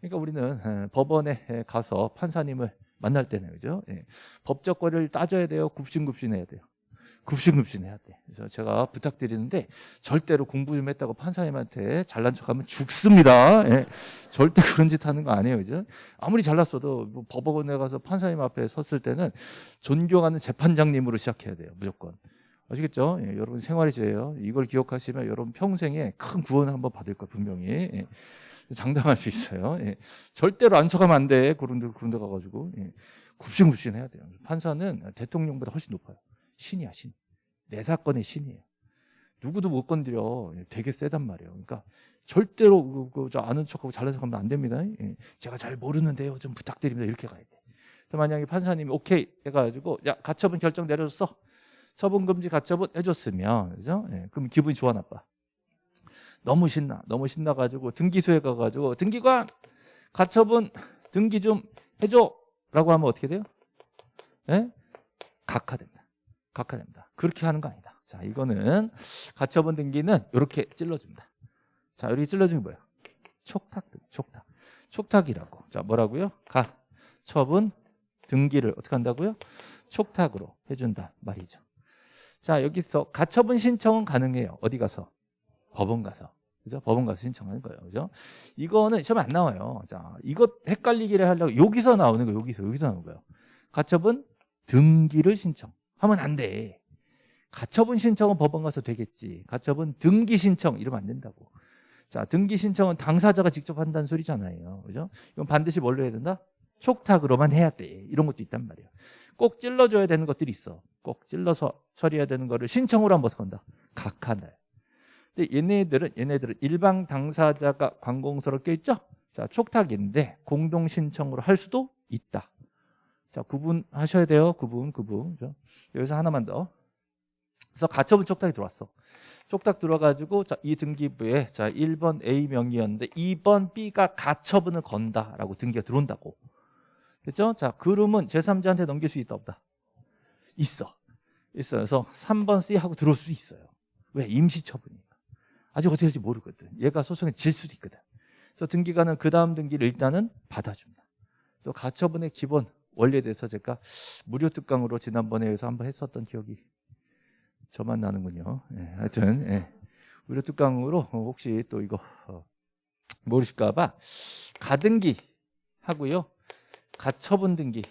그러니까 우리는 에, 법원에 가서 판사님을 만날 때는 그죠? 예. 법적 거리를 따져야 돼요. 굽신굽신해야 돼요. 굽신굽신 해야 돼. 그래서 제가 부탁드리는데 절대로 공부 좀 했다고 판사님한테 잘난 척하면 죽습니다. 예. 절대 그런 짓 하는 거 아니에요, 그죠? 아무리 잘났어도 뭐 법원에 가서 판사님 앞에 섰을 때는 존경하는 재판장님으로 시작해야 돼요, 무조건. 아시겠죠? 예, 여러분 생활의 죄예요. 이걸 기억하시면 여러분 평생에 큰 구원을 한번 받을 거예요, 분명히. 예. 장담할 수 있어요. 예. 절대로 안 서가면 안 돼. 그런 데, 그런 데 가가지고. 예. 굽신굽신 해야 돼요. 판사는 대통령보다 훨씬 높아요. 신이야, 신. 내 사건의 신이에요. 누구도 못 건드려. 예, 되게 세단 말이에요. 그러니까 절대로 그, 그, 저 아는 척하고 잘난 척하면 안 됩니다. 예. 제가 잘 모르는데요. 좀 부탁드립니다. 이렇게 가야 돼. 만약에 판사님이 오케이 해가지고 야 가처분 결정 내려줬어. 처분금지 가처분 해줬으면 그죠? 예. 그럼 기분이 좋아 나빠. 너무 신나. 너무 신나가지고 등기소에 가가지고 등기관 가처분 등기 좀 해줘 라고 하면 어떻게 돼요? 예? 각하됩니다. 각하됩니다. 그렇게 하는 거 아니다. 자, 이거는 가처분 등기는 이렇게 찔러줍니다. 자, 찔러주는 게 뭐예요? 촉탁, 촉탁. 촉탁이라고. 자, 뭐라고요? 가처분 등기를 어떻게 한다고요? 촉탁으로 해준다 말이죠. 자, 여기서 가처분 신청은 가능해요. 어디 가서? 법원 가서. 그죠? 법원 가서 신청하는 거예요. 그죠? 이거는 시험에 안 나와요. 자, 이것 헷갈리기를 하려고 여기서 나오는 거예요. 여기서, 여기서 나오는 거예요. 가처분 등기를 신청 하면 안 돼. 가처분 신청은 법원 가서 되겠지. 가처분 등기 신청 이러면 안 된다고. 자, 등기 신청은 당사자가 직접 한다는 소리잖아요. 그죠? 이건 반드시 뭘로 해야 된다? 촉탁으로만 해야 돼. 이런 것도 있단 말이에요. 꼭 찔러줘야 되는 것들이 있어. 꼭 찔러서 처리해야 되는 거를 신청으로 한번 선다. 각하날. 근데 얘네들은 얘네들은 일방 당사자가 관공서로 껴 있죠. 자 촉탁인데 공동 신청으로 할 수도 있다. 자 구분하셔야 돼요. 구분 구분. 여기서 하나만 더. 그래서 가처분 촉탁이 들어왔어. 촉탁 들어가지고 자, 이 등기부에 자 1번 A 명의였는데 2번 B가 가처분을 건다라고 등기가 들어온다고. 그렇죠? 자 그러면 제3자한테 넘길 수 있다 없다? 있어. 있어요. 그래서 3번 C 하고 들어올 수 있어요. 왜? 임시 처분이. 아직 어떻게 될지 모르거든. 얘가 소송에 질 수도 있거든. 그래서 등기관은 그 다음 등기를 일단은 받아줍니다. 또 가처분의 기본 원리에 대해서 제가 무료 특강으로 지난번에 해서 한번 했었던 기억이 저만 나는군요. 예, 하여튼 예. 무료 특강으로 혹시 또 이거 어, 모르실까봐 가등기 하고요, 가처분 등기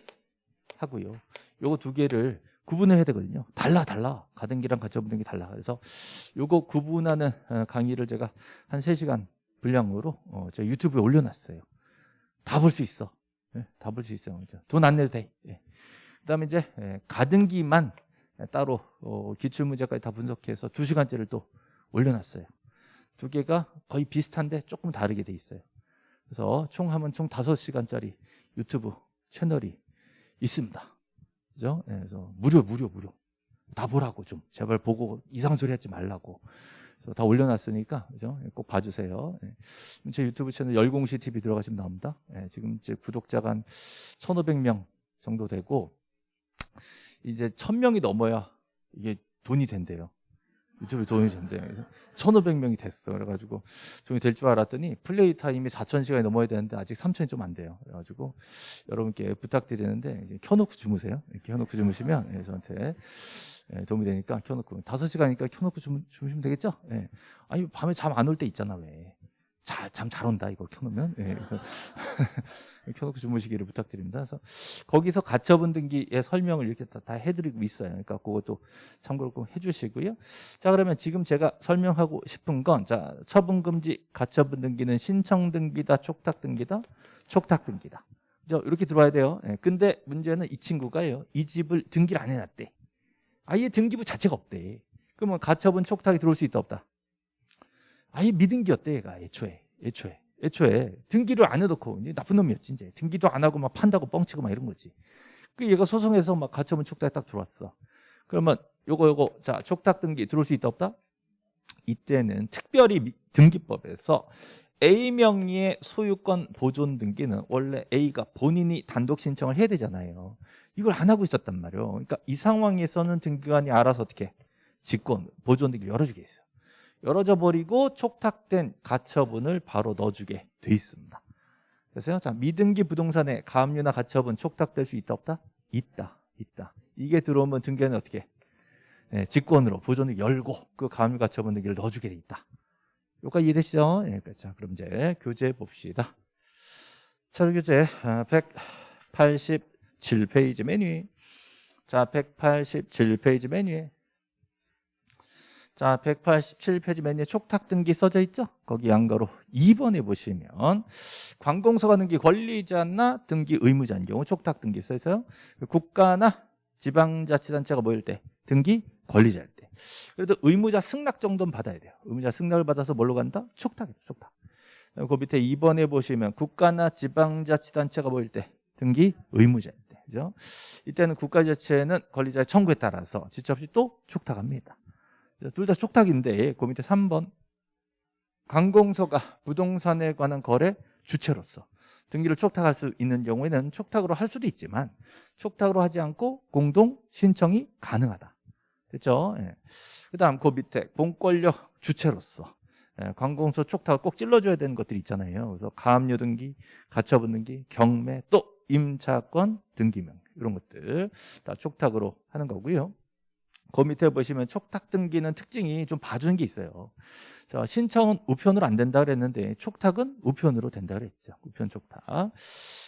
하고요. 요거 두 개를 구분을 해야 되거든요. 달라 달라. 가등기랑 가처분 등기 달라. 그래서 요거 구분하는 어, 강의를 제가 한 3시간 분량으로 어, 제 유튜브에 올려놨어요. 다 볼 수 있어. 예, 다볼 수 있어요. 돈안 내도 돼. 예. 그다음에 이제 예, 가등기만 따로 어, 기출 문제까지 다 분석해서 2시간째를 또 올려놨어요. 두 개가 거의 비슷한데 조금 다르게 돼 있어요. 그래서 총 하면 총 5시간짜리 유튜브 채널이 있습니다. 그죠? 네, 그래서 무료 무료 무료 다 보라고 좀 제발 보고 이상 소리 하지 말라고 다 올려놨으니까 그죠? 예, 꼭 봐주세요. 네. 제 유튜브 채널 열공시 TV 들어가시면 나옵니다. 네, 지금 이제 구독자가 한 1,500명 정도 되고 이제 1,000명이 넘어야 이게 돈이 된대요. 유튜브 돈이 된대요. 그래서 1,500명이 됐어. 그래가지고 돈이 될 줄 알았더니 플레이 타임이 4,000시간이 넘어야 되는데 아직 3,000이 좀 안 돼요. 그래가지고 여러분께 부탁드리는데 켜놓고 주무세요. 이렇게 켜놓고 주무시면 예, 저한테 예, 도움이 되니까 켜놓고 5시간이니까 켜놓고 주무, 주무 시면 되겠죠? 예. 아니 밤에 잠 안 올 때 있잖아 왜. 잠잘 온다 이거 켜놓으면 예, 그래서 켜놓고 주무시기를 부탁드립니다. 그래서 거기서 가처분 등기의 설명을 이렇게 다, 다 해드리고 있어요. 그러니까 그것도 참고로 꼭 해주시고요. 자 그러면 지금 제가 설명하고 싶은 건 자 처분 금지 가처분 등기는 신청 등기다 촉탁 등기다 촉탁 등기다. 이렇게 들어와야 돼요. 예, 근데 문제는 이 친구가요. 이 집을 등기를 안 해놨대. 아예 등기부 자체가 없대. 그러면 가처분 촉탁이 들어올 수 있다 없다. 아예 미등기였대 얘가? 애초에 애초에 애초에. 등기를 안 해놓고 나쁜 놈이었지 이제. 등기도 안 하고 막 판다고 뻥치고 막 이런 거지. 그 얘가 소송해서 막 가처분 촉탁에 딱 들어왔어. 그러면 요거 요거 자 촉탁 등기 들어올 수 있다 없다? 이때는 특별히 미- 등기법에서 A 명의의 소유권 보존 등기는 원래 A가 본인이 단독 신청을 해야 되잖아요 이걸 안 하고 있었단 말이에요 그러니까 이 상황에서는 등기관이 알아서 어떻게 직권 보존 등기를 열어주게 했어 열어져 버리고 촉탁된 가처분을 바로 넣어주게 돼 있습니다. 그래서 자 미등기 부동산에 가압류나 가처분 촉탁될 수 있다 없다? 있다, 있다. 이게 들어오면 등기는 어떻게? 네, 직권으로 보존을 열고 그 가압류 가처분 등기를 넣어주게 돼 있다. 여기까지 이해되시죠? 네, 그렇죠. 그럼 이제 교재 봅시다. 서류 교재 187페이지 맨 위에 자 187페이지 맨 위에 자, 187페이지 맨 위에 촉탁 등기 써져 있죠? 거기 양가로 2번에 보시면 관공서가 등기 권리자나 등기 의무자인 경우 촉탁 등기 써 있어요. 국가나 지방자치단체가 모일 때 등기 권리자일 때. 그래도 의무자 승낙 정도는 받아야 돼요. 의무자 승낙을 받아서 뭘로 간다? 촉탁이죠, 촉탁. 그 밑에 2번에 보시면 국가나 지방자치단체가 모일 때 등기 의무자일 때. 그죠? 이때는 국가자치회는 권리자의 청구에 따라서 지체 없이 또 촉탁합니다. 둘 다 촉탁인데 그 밑에 3번 관공서가 부동산에 관한 거래 주체로서 등기를 촉탁할 수 있는 경우에는 촉탁으로 할 수도 있지만 촉탁으로 하지 않고 공동 신청이 가능하다. 됐죠? 예. 그 다음 그 밑에 공권력 주체로서 예, 관공서 촉탁을 꼭 찔러줘야 되는 것들이 있잖아요. 그래서 가압류 등기, 가처분 등기, 경매, 또 임차권 등기명 이런 것들 다 촉탁으로 하는 거고요. 그 밑에 보시면 촉탁 등기는 특징이 좀 봐주는 게 있어요. 자, 신청은 우편으로 안 된다 그랬는데 촉탁은 우편으로 된다 그랬죠. 우편 촉탁.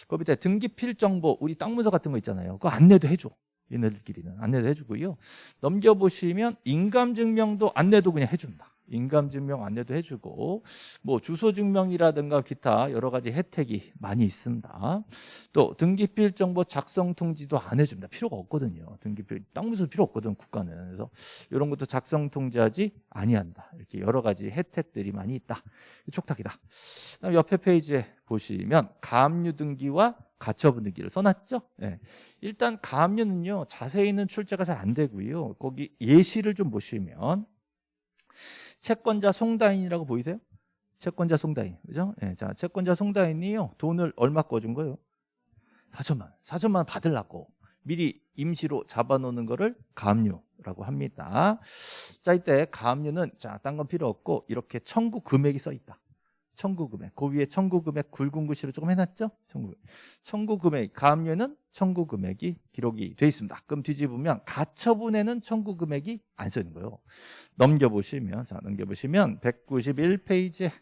그 밑에 등기 필정보 우리 땅 문서 같은 거 있잖아요. 그거 안내도 해줘. 얘네들끼리는 안내도 해주고요. 넘겨보시면 인감증명도 안내도 그냥 해준다. 인감증명 안내도 해주고 뭐 주소증명이라든가 기타 여러 가지 혜택이 많이 있습니다. 또 등기필 정보 작성 통지도 안 해줍니다. 필요가 없거든요. 등기필 땅문서 필요 없거든 국가는. 그래서 이런 것도 작성 통지하지 아니한다. 이렇게 여러 가지 혜택들이 많이 있다. 촉탁이다. 옆에 페이지에 보시면 가압류 등기와 가처분 등기를 써놨죠. 예. 일단 가압류는요 자세히는 출제가 잘 안 되고요. 거기 예시를 좀 보시면 채권자 송다인이라고 보이세요? 채권자 송다인, 그죠? 예, 자, 채권자 송다인이요 돈을 얼마 꺼준 거예요? 4천만, 4천만 원 받으려고 미리 임시로 잡아놓는 거를 가압류라고 합니다. 자, 이때 가압류는 자, 딴 건 필요 없고 이렇게 청구 금액이 써 있다. 청구 금액. 그 위에 청구 금액 굵은 글씨로 조금 해놨죠? 청구. 청구 금액. 가압류에는 청구 금액이 기록이 돼 있습니다. 그럼 뒤집으면 가처분에는 청구 금액이 안 써 있는 거예요. 넘겨보시면 자, 넘겨보시면 191페이지에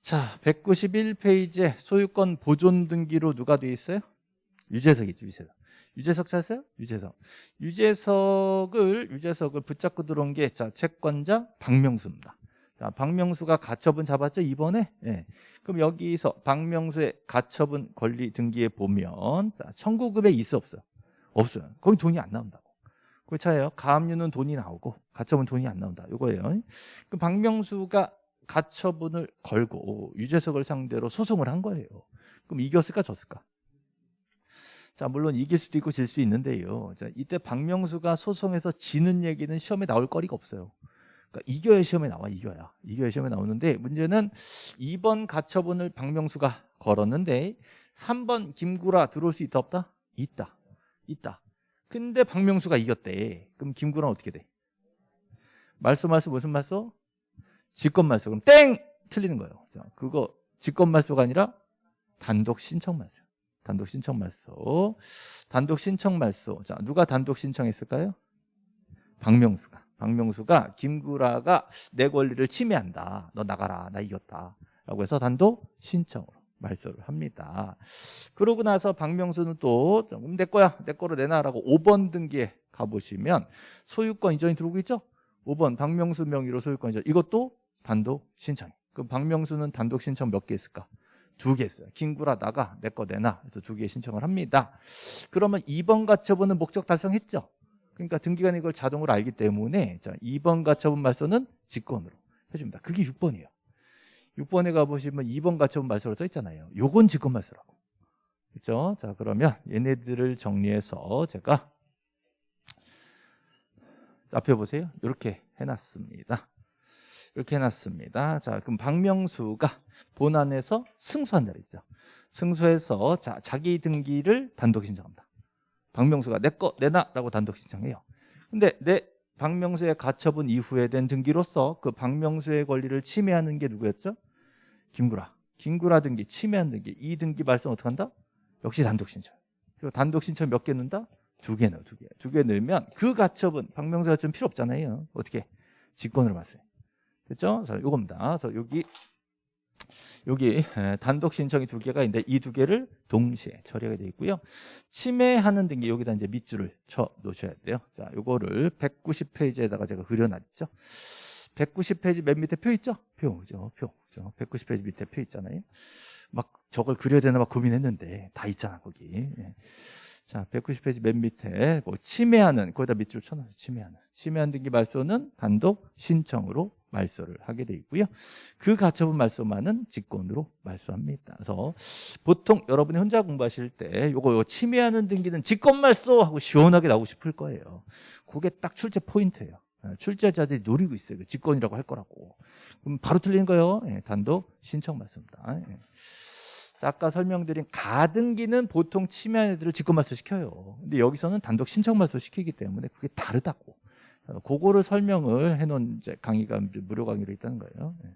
자, 191페이지에 소유권 보존 등기로 누가 돼 있어요? 유재석이죠, 유재석. 유재석 찾았어요? 유재석. 유재석을 유재석을 붙잡고 들어온 게 자, 채권자 박명수입니다. 자, 박명수가 가처분 잡았죠, 이번에? 예. 그럼 여기서 박명수의 가처분 권리 등기에 보면 자, 청구금액 있어 없어요? 없어요. 거기 돈이 안 나온다고. 그 차예요. 가압류는 돈이 나오고 가처분 돈이 안 나온다. 이거예요. 그 박명수가 가처분을 걸고 유재석을 상대로 소송을 한 거예요. 그럼 이겼을까 졌을까? 자 물론 이길 수도 있고 질 수 있는데요. 자 이때 박명수가 소송에서 지는 얘기는 시험에 나올 거리가 없어요. 그러니까 이겨야 시험에 나와 이겨야 이겨야 시험에 나오는데 문제는 2번 가처분을 박명수가 걸었는데 3번 김구라 들어올 수 있다 없다? 있다 있다 근데 박명수가 이겼대 그럼 김구라는 어떻게 돼? 말소 말소 무슨 말소? 직권 말소 그럼 땡! 틀리는 거예요 자, 그거 직권 말소가 아니라 단독 신청 말소 단독 신청 말소 단독 신청 말소 자 누가 단독 신청했을까요? 박명수가 박명수가 김구라가 내 권리를 침해한다. 너 나가라. 나 이겼다. 라고 해서 단독 신청으로 말소를 합니다. 그러고 나서 박명수는 또내 거야. 내 거로 내놔라고 5번 등기에 가보시면 소유권 이전이 들어오고 있죠? 5번 박명수 명의로 소유권 이전. 이것도 단독 신청. 그럼 박명수는 단독 신청 몇 개 있을까? 두 개 있어요. 김구라 나가 내 거 내놔. 그래서 두 개 신청을 합니다. 그러면 2번 가처분은 목적 달성했죠? 그러니까 등기관이 이걸 자동으로 알기 때문에 자, 2번 가처분 말소는 직권으로 해줍니다. 그게 6번이에요. 6번에 가보시면 2번 가처분 말소로 써 있잖아요. 요건 직권 말소라고. 그렇죠? 자 그러면 얘네들을 정리해서 제가 앞에 보세요. 이렇게 해놨습니다. 이렇게 해놨습니다. 자 그럼 박명수가 본안에서 승소한다 그랬죠. 승소해서 자, 자기 등기를 단독 신청합니다. 박명수가 내 거 내놔라고 단독 신청해요. 근데 내 박명수의 가처분 이후에 된 등기로서 그 박명수의 권리를 침해하는 게 누구였죠? 김구라. 김구라 등기, 침해한 등기. 이 등기 발송 어떻게 한다? 역시 단독 신청. 그리고 단독 신청 몇 개 넣는다? 두 개 넣어, 두 개. 두 개 넣으면 그 가처분, 박명수가 좀 필요 없잖아요. 어떻게? 직권으로 봤어요. 됐죠? 자, 요겁니다. 그래서 여기 여기 단독 신청이 두 개가 있는데 이 두 개를 동시에 처리가 되어 있고요. 침해하는 등기 여기다 이제 밑줄을 쳐 놓으셔야 돼요. 자, 요거를 190페이지에다가 제가 그려놨죠. 190페이지 맨 밑에 표 있죠? 표죠, 표. 죠 190페이지 밑에 표 있잖아요. 막 저걸 그려야 되나 막 고민했는데 다 있잖아 거기. 예. 자, 190페이지 맨 밑에 뭐 침해하는 거기다 밑줄 쳐놔서 침해하는 침해한 등기 말소는 단독 신청으로 말소를 하게 돼 있고요. 그 가처분 말소만은 직권으로 말소합니다. 그래서 보통 여러분이 혼자 공부하실 때 요거, 요거 침해하는 등기는 직권 말소 하고 시원하게 나오고 싶을 거예요. 그게 딱 출제 포인트예요. 예, 출제자들이 노리고 있어요. 직권이라고 할 거라고. 그럼 바로 틀린 거예요. 예, 단독 신청 말소입니다. 예. 자, 아까 설명드린 가등기는 보통 침해한 애들을 직권 말소 시켜요. 근데 여기서는 단독 신청 말소 시키기 때문에 그게 다르다고. 어, 그거를 설명을 해놓은 강의가 무료 강의로 있다는 거예요. 네.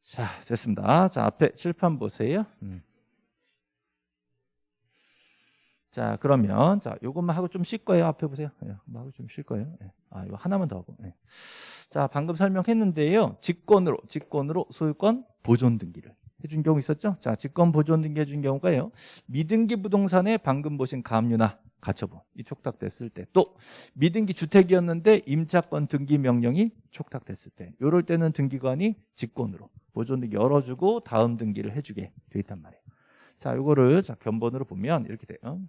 자, 됐습니다. 자, 앞에 칠판 보세요. 음. 자, 그러면 자, 요것만 하고 좀 쉴 거예요. 앞에 보세요. 예, 하고 좀 쉴 거예요. 예. 아, 이거 하나만 더 하고. 예. 자, 방금 설명했는데요. 직권으로 직권으로 소유권 보존 등기를 해준 경우 있었죠? 자, 직권 보존 등기 해준 경우가요. 미등기 부동산에 방금 보신 가압류나 가처분 이 촉탁됐을 때. 또 미등기 주택이었는데 임차권 등기 명령이 촉탁됐을 때. 이럴 때는 등기관이 직권으로 보존 등기 열어주고 다음 등기를 해주게 돼 있단 말이에요. 자 이거를 자 견본으로 보면 이렇게 돼요.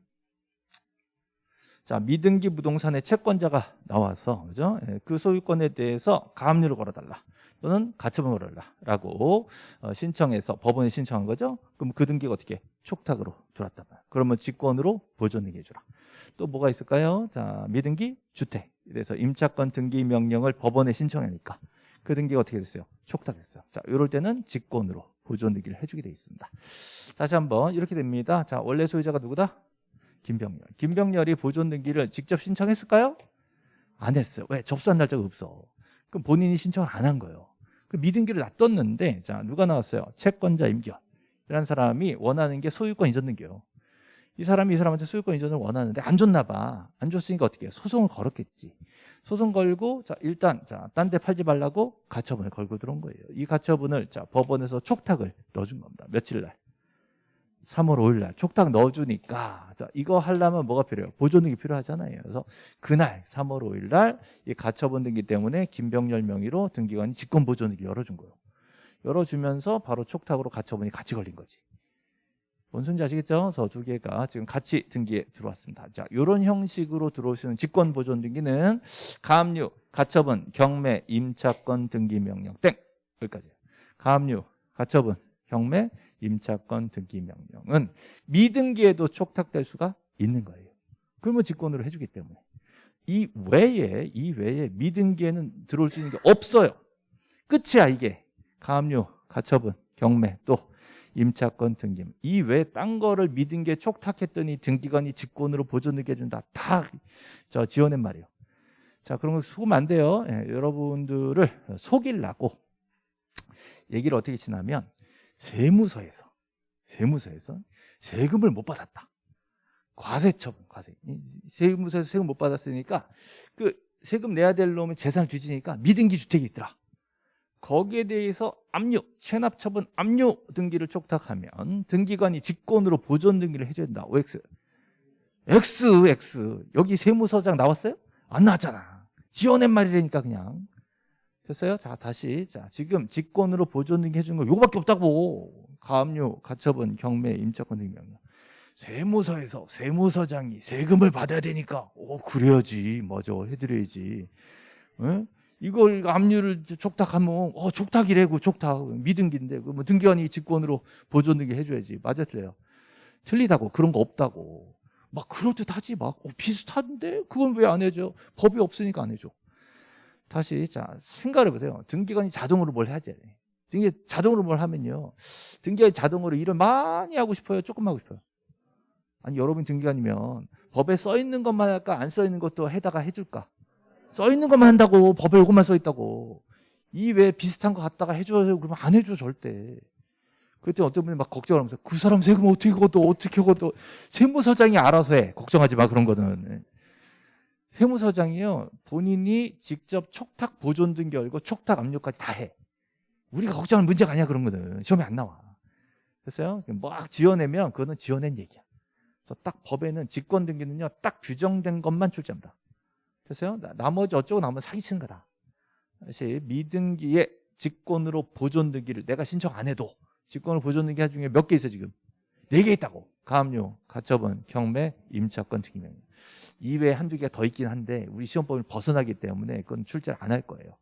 자 미등기 부동산의 채권자가 나와서 그죠? 예, 그 소유권에 대해서 가압류를 걸어달라 또는 가처분을 걸라라고 어, 신청해서 법원에 신청한 거죠. 그럼 그 등기가 어떻게 촉탁으로 들어왔단 말이야. 그러면 직권으로 보존등기 해주라. 또 뭐가 있을까요? 자 미등기 주택. 그래서 임차권 등기 명령을 법원에 신청하니까 그 등기가 어떻게 됐어요? 촉탁됐어요. 자 이럴 때는 직권으로 보존등기를 해주게 돼 있습니다. 다시 한번 이렇게 됩니다. 자 원래 소유자가 누구다? 김병렬. 김병렬이 보존등기를 직접 신청했을까요? 안 했어요. 왜? 접수한 날짜가 없어. 그럼 본인이 신청을 안 한 거예요. 그 미등기를 놔뒀는데 자 누가 나왔어요? 채권자 임기원 이라는 사람이 원하는 게 소유권 이전 등기요. 이 사람이 이 사람한테 소유권 이전을 원하는데 안 줬나 봐. 안 줬으니까 어떻게 해? 소송을 걸었겠지. 소송 걸고 자 일단 자딴 데 팔지 말라고 가처분을 걸고 들어온 거예요. 이 가처분을 자 법원에서 촉탁을 넣어준 겁니다. 며칠 날? 3월 5일 날 촉탁 넣어주니까 자 이거 하려면 뭐가 필요해요? 보존등기 필요하잖아요. 그래서 그날 3월 5일 날 이 가처분 등기 때문에 김병렬 명의로 등기관이 직권 보존등기 열어준 거예요. 열어주면서 바로 촉탁으로 가처분이 같이 걸린 거지. 뭔 소리인지 아시겠죠? 저두 개가 지금 같이 등기에 들어왔습니다. 자, 이런 형식으로 들어오시는 직권 보존 등기는 가압류, 가처분, 경매, 임차권 등기 명령 땡 여기까지. 가압류, 가처분, 경매, 임차권 등기 명령은 미등기에도 촉탁될 수가 있는 거예요. 그러면 직권으로 해주기 때문에 이 외에 이 외에 미등기에는 들어올 수 있는 게 없어요. 끝이야 이게 가압류, 가처분, 경매 또 임차권 등기 이 외에 딴 거를 미등기에 촉탁했더니 등기관이 직권으로 보존하게 해준다 다 저 지어낸 말이에요. 자거 속으면 안 돼요. 예, 여러분들을 속일라고 얘기를 어떻게 지나면 세무서에서 세무서에서 세금을 못 받았다. 과세 처분, 과세. 이 세무서에서 세금 못 받았으니까 그 세금 내야 될 놈의 재산을 뒤지니까 미등기 주택이 있더라. 거기에 대해서 압류, 체납 처분 압류 등기를 촉탁하면 등기관이 직권으로 보존 등기를 해줘야 된다. OX. X, X. 여기 세무서장 나왔어요? 안 나왔잖아. 지어낸 말이라니까 그냥. 됐어요? 자, 다시. 자, 지금 직권으로 보존 등기 해주는 거 요거밖에 없다고. 가압류, 가처분, 경매, 임차권 등기 명령. 세무서에서 세무서장이 세금을 받아야 되니까. 오 그래야지. 맞아 해드려야지. 에? 이걸 압류를 촉탁하면 어 촉탁이래고 촉탁. 미등기인데 그뭐 등기관이 직권으로 보존 등기 해줘야지. 맞아 틀려요? 틀리다고. 그런 거 없다고. 막 그럴듯 하지. 막 어, 비슷한데? 그건 왜 안 해줘? 법이 없으니까 안 해줘 다시 자 생각해 보세요. 등기관이 자동으로 뭘 해야지 등기 자동으로 뭘 하면요. 등기관이 자동으로 일을 많이 하고 싶어요? 조금 하고 싶어요? 아니 여러분 등기관이면 법에 써 있는 것만 할까 안 써 있는 것도 해다가 해줄까? 써 있는 것만 한다고 법에 이것만 써 있다고. 이 외에 비슷한 거 갖다가 해줘요 그러면 안 해줘 절대. 그때 어떤 분이 막 걱정을 하면서 그 사람 세금 어떻게 걷어? 어떻게 걷어? 세무서장이 알아서 해. 걱정하지 마 그런 거는 세무서장이요 본인이 직접 촉탁 보존 등기 열고 촉탁 압류까지 다 해. 우리가 걱정할 문제가 아니야 그런 거는. 시험에 안 나와. 됐어요? 막 지어내면 그거는 지어낸 얘기야. 그래서 딱 법에는 직권 등기는요 딱 규정된 것만 출제합니다. 됐어요? 나- 나머지 어쩌고 나면 사기치는 거다. 다시 미등기에 직권으로 보존 등기를 내가 신청 안 해도 직권으로 보존 등기 할 중에 몇 개 있어 지금? 네 개 있다고. 가압류, 가처분, 경매, 임차권 등기 명령 이외에 한두 개가 더 있긴 한데 우리 시험법을 벗어나기 때문에 그건 출제를 안 할 거예요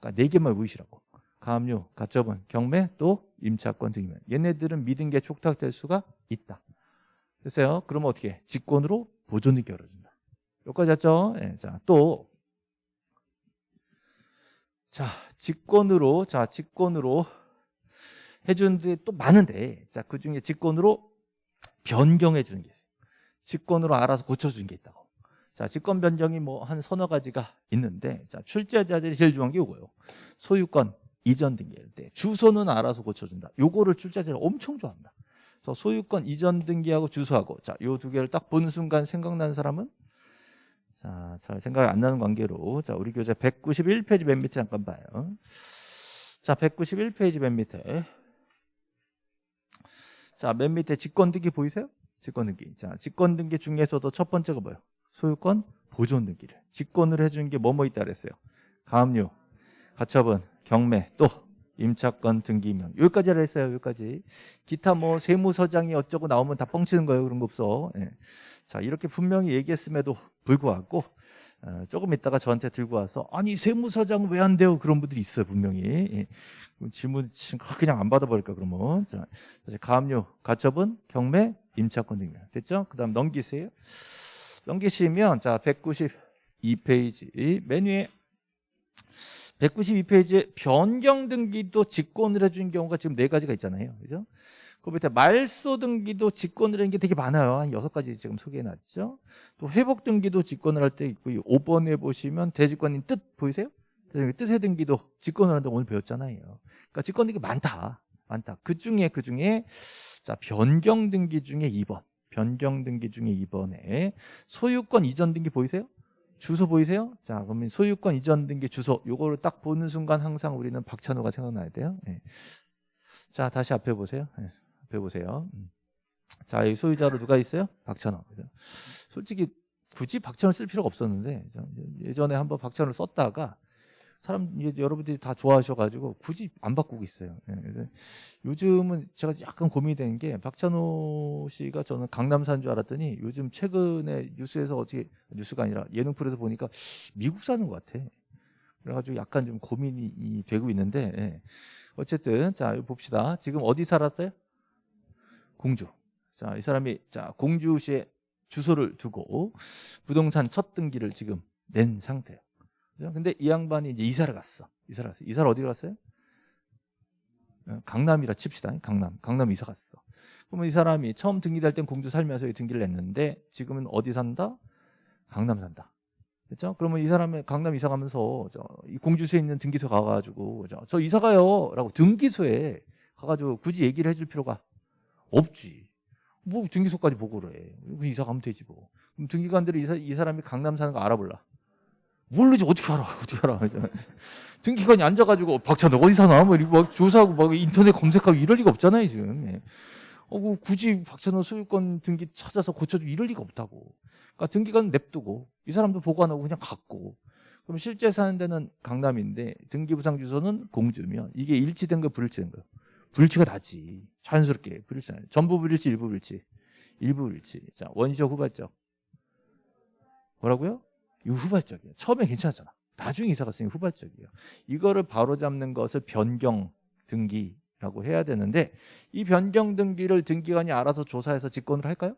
그러니까 네 개만 외우시라고 가압류, 가처분, 경매, 또 임차권 명령 얘네들은 미등기에 촉탁될 수가 있다 됐어요? 그러면 어떻게 해? 직권으로 보존 등기 열어준다 여기까지 했죠? 예, 자, 또 자, 직권으로 자, 직권으로 해주는 데 또 많은데 자, 그중에 직권으로 변경해 주는 게 있어요. 직권으로 알아서 고쳐 주는 게 있다고. 자, 직권 변경이 뭐 한 서너 가지가 있는데 자, 출제자들이 제일 중요한 게 이거예요. 소유권 이전 등기할 때 주소는 알아서 고쳐 준다. 요거를 출제자들이 엄청 좋아합니다. 그래서 소유권 이전 등기하고 주소하고 자, 요 두 개를 딱 보는 순간 생각나는 사람은 자, 잘 생각이 안 나는 관계로 자, 우리 교재 191페이지 맨 밑에 잠깐 봐요. 자, 191페이지 맨 밑에 자, 맨 밑에 직권 등기 보이세요? 직권 등기. 자, 직권 등기 중에서도 첫 번째가 뭐예요? 소유권 보존 등기를. 직권을 해주는 게 뭐뭐 있다 그랬어요? 가압류, 가처분, 경매, 또 임차권 등기명. 여기까지 했어요. 여기까지. 기타 뭐 세무서장이 어쩌고 나오면 다 뻥치는 거예요. 그런 거 없어. 예. 자, 이렇게 분명히 얘기했음에도 불구하고 어, 조금 있다가 저한테 들고 와서 아니 세무서장 왜 안 돼요? 그런 분들이 있어요. 분명히. 예. 질문 치- 그냥 안 받아버릴까 그러면. 자, 가압류, 가처분, 경매, 임차권 등명. 됐죠? 그 다음 넘기세요. 넘기시면 자 192페이지 맨 위에 192페이지에 변경 등기도 직권을 해준 경우가 지금 네 가지가 있잖아요. 그죠? 그 밑에 말소 등기도 직권을 하는 게 되게 많아요. 한 여섯 가지 지금 소개해놨죠. 또 회복 등기도 직권을 할 때 있고 5번에 보시면 대직권인 뜻 보이세요? 그 뜻의 등기도 직권을 하는데 오늘 배웠잖아요. 그러니까 직권 등기 많다. 많다. 그 중에 그 중에 자 변경 등기 중에 2번. 변경 등기 중에 2번에 소유권 이전 등기 보이세요? 주소 보이세요? 자, 그러면 소유권 이전 등기 주소 요거를 딱 보는 순간 항상 우리는 박찬호가 생각나야 돼요. 예. 자, 다시 앞에 보세요. 예, 앞에 보세요. 음. 자, 이 소유자로 누가 있어요? 박찬호. 솔직히 굳이 박찬호 쓸 필요가 없었는데 예전에 한번 박찬호를 썼다가 사람 여러분들이 다 좋아하셔가지고 굳이 안 바꾸고 있어요. 예, 그래서 요즘은 제가 약간 고민이 되는 게 박찬호 씨가 저는 강남 산줄 알았더니 요즘 최근에 뉴스에서 어떻게 뉴스가 아니라 예능 프로에서 보니까 미국 사는 것 같아. 그래가지고 약간 좀 고민이 이 되고 있는데 예. 어쨌든 자 봅시다. 지금 어디 살았어요? 공주. 자 이 사람이 자 공주시에 주소를 두고 부동산 첫 등기를 지금 낸 상태예요. 그죠? 근데 이 양반이 이제 이사를 갔어. 이사를 갔어. 이사를 어디로 갔어요? 어, 강남이라 칩시다. 강남. 강남 이사 갔어. 그러면 이 사람이 처음 등기될 땐 공주 살면서 이 등기를 냈는데 지금은 어디 산다? 강남 산다. 그렇죠? 그러면 이 사람이 강남 이사 가면서 저, 이 공주소에 있는 등기소 가가지고 저, 저 이사 가요라고 등기소에 가가지고 굳이 얘기를 해줄 필요가 없지. 뭐 등기소까지 보고를 해. 그 이사 가면 되지 뭐. 그럼 등기관들이 이, 사, 이 사람이 강남 사는 거 알아볼라. 모르지 어떻게 알아? 어떻게 알아? 등기관이 앉아가지고 박찬호 어디 사나? 뭐 이렇게 막 조사하고 막 인터넷 검색하고 이럴 리가 없잖아요 지금. 예. 어, 뭐 굳이 박찬호 소유권 등기 찾아서 고쳐주고 이럴 리가 없다고. 그러니까 등기관 냅두고 이 사람도 보고 안 하고 그냥 갔고. 그럼 실제 사는 데는 강남인데 등기부상 주소는 공주면 이게 일치된 거 불일치된 거요. 불일치가 다지. 자연스럽게 불일치. 전부 불일치, 일부 불일치. 일부 불일치. 자 원시적 후발적. 뭐라고요? 이거 후발적이에요. 처음에 괜찮았잖아. 나중에 이사 갔으니 후발적이에요. 이거를 바로잡는 것을 변경 등기라고 해야 되는데 이 변경 등기를 등기관이 알아서 조사해서 직권을 할까요?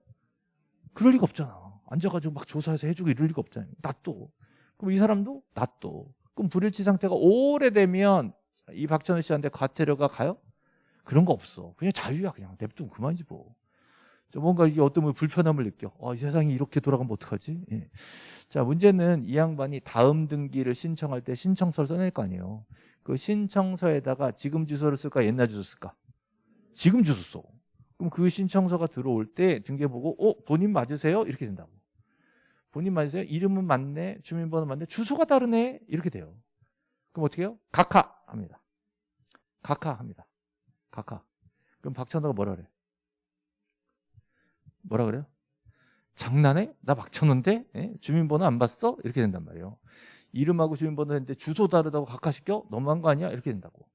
그럴 리가 없잖아. 앉아가지고 막 조사해서 해주고 이럴 리가 없잖아요. 놔둬. 그럼 이 사람도 놔둬. 그럼 불일치 상태가 오래되면 이 박찬호 씨한테 과태료가 가요? 그런 거 없어. 그냥 자유야. 그냥 냅두면 그만이지 뭐. 뭔가 이게 어떤 뭐 불편함을 느껴. 아, 이 세상이 이렇게 돌아가면 어떡하지? 예. 자, 문제는 이 양반이 다음 등기를 신청할 때 신청서를 써낼 거 아니에요. 그 신청서에다가 지금 주소를 쓸까 옛날 주소 쓸까? 지금 주소 써. 그럼 그 신청서가 들어올 때 등기해 보고 어 본인 맞으세요? 이렇게 된다고. 본인 맞으세요? 이름은 맞네, 주민번호 맞네, 주소가 다르네 이렇게 돼요. 그럼 어떻게 해요? 각하 합니다. 각하 합니다. 각하. 그럼 박찬호가 뭐라 그래? 뭐라 그래요? 장난해? 나 박찬호인데? 예? 주민번호 안 봤어? 이렇게 된단 말이에요. 이름하고 주민번호 했는데 주소 다르다고 각하시켜? 너무한 거 아니야? 이렇게 된다고.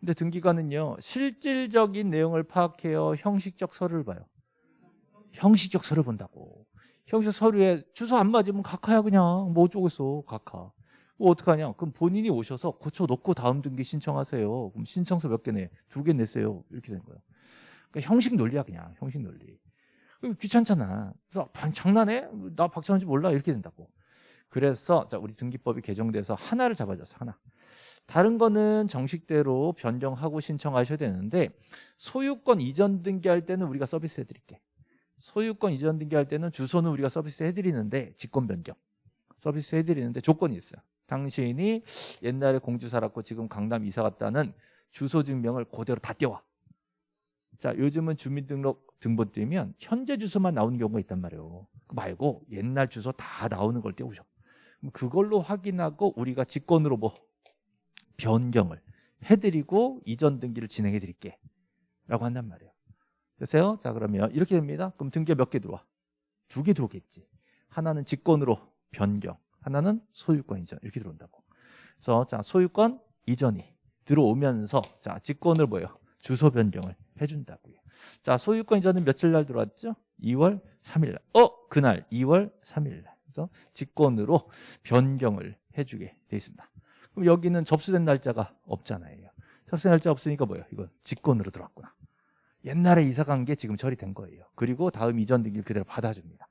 근데 등기관은요 실질적인 내용을 파악해요 형식적 서류를 봐요 형식적 서류 본다고 형식적 서류에 주소 안 맞으면 각하야 그냥 뭐 어쩌겠어 각하 뭐 어떡하냐 그럼 본인이 오셔서 고쳐놓고 다음 등기 신청하세요 그럼 신청서 몇 개 내? 두개 냈어요 이렇게 된 거예요 그러니까 형식 논리야 그냥 형식 논리 귀찮잖아. 그래서 장난해? 나 박찬호인지 몰라. 이렇게 된다고. 그래서 자 우리 등기법이 개정돼서 하나를 잡아줬어 하나. 다른 거는 정식대로 변경하고 신청하셔야 되는데 소유권 이전 등기할 때는 우리가 서비스 해드릴게. 소유권 이전 등기할 때는 주소는 우리가 서비스 해드리는데 직권 변경. 서비스 해드리는데 조건이 있어요 당신이 옛날에 공주 살았고 지금 강남 이사 갔다는 주소 증명을 그대로 다 떼와 자 요즘은 주민등록 등본 떼면 현재 주소만 나오는 경우가 있단 말이에요. 그 말고 옛날 주소 다 나오는 걸 떼오셔 그걸로 확인하고 우리가 직권으로 뭐 변경을 해드리고 이전 등기를 진행해 드릴게 라고 한단 말이에요. 됐어요? 자 그러면 이렇게 됩니다. 그럼 등기 몇개 들어와? 두 개 들어오겠지. 하나는 직권으로 변경 하나는 소유권 이전 이렇게 들어온다고. 그래서 자 소유권 이전이 들어오면서 자 직권을 뭐예요? 주소 변경을 해준다고요 자 소유권 이전은 며칠 날 들어왔죠? 2월 3일 날 어? 그날 2월 3일 날 그래서 직권으로 변경을 해주게 돼 있습니다 그럼 여기는 접수된 날짜가 없잖아요. 접수된 날짜 없으니까 뭐예요? 이건 직권으로 들어왔구나. 옛날에 이사 간 게 지금 처리된 거예요. 그리고 다음 이전 등기를 그대로 받아줍니다.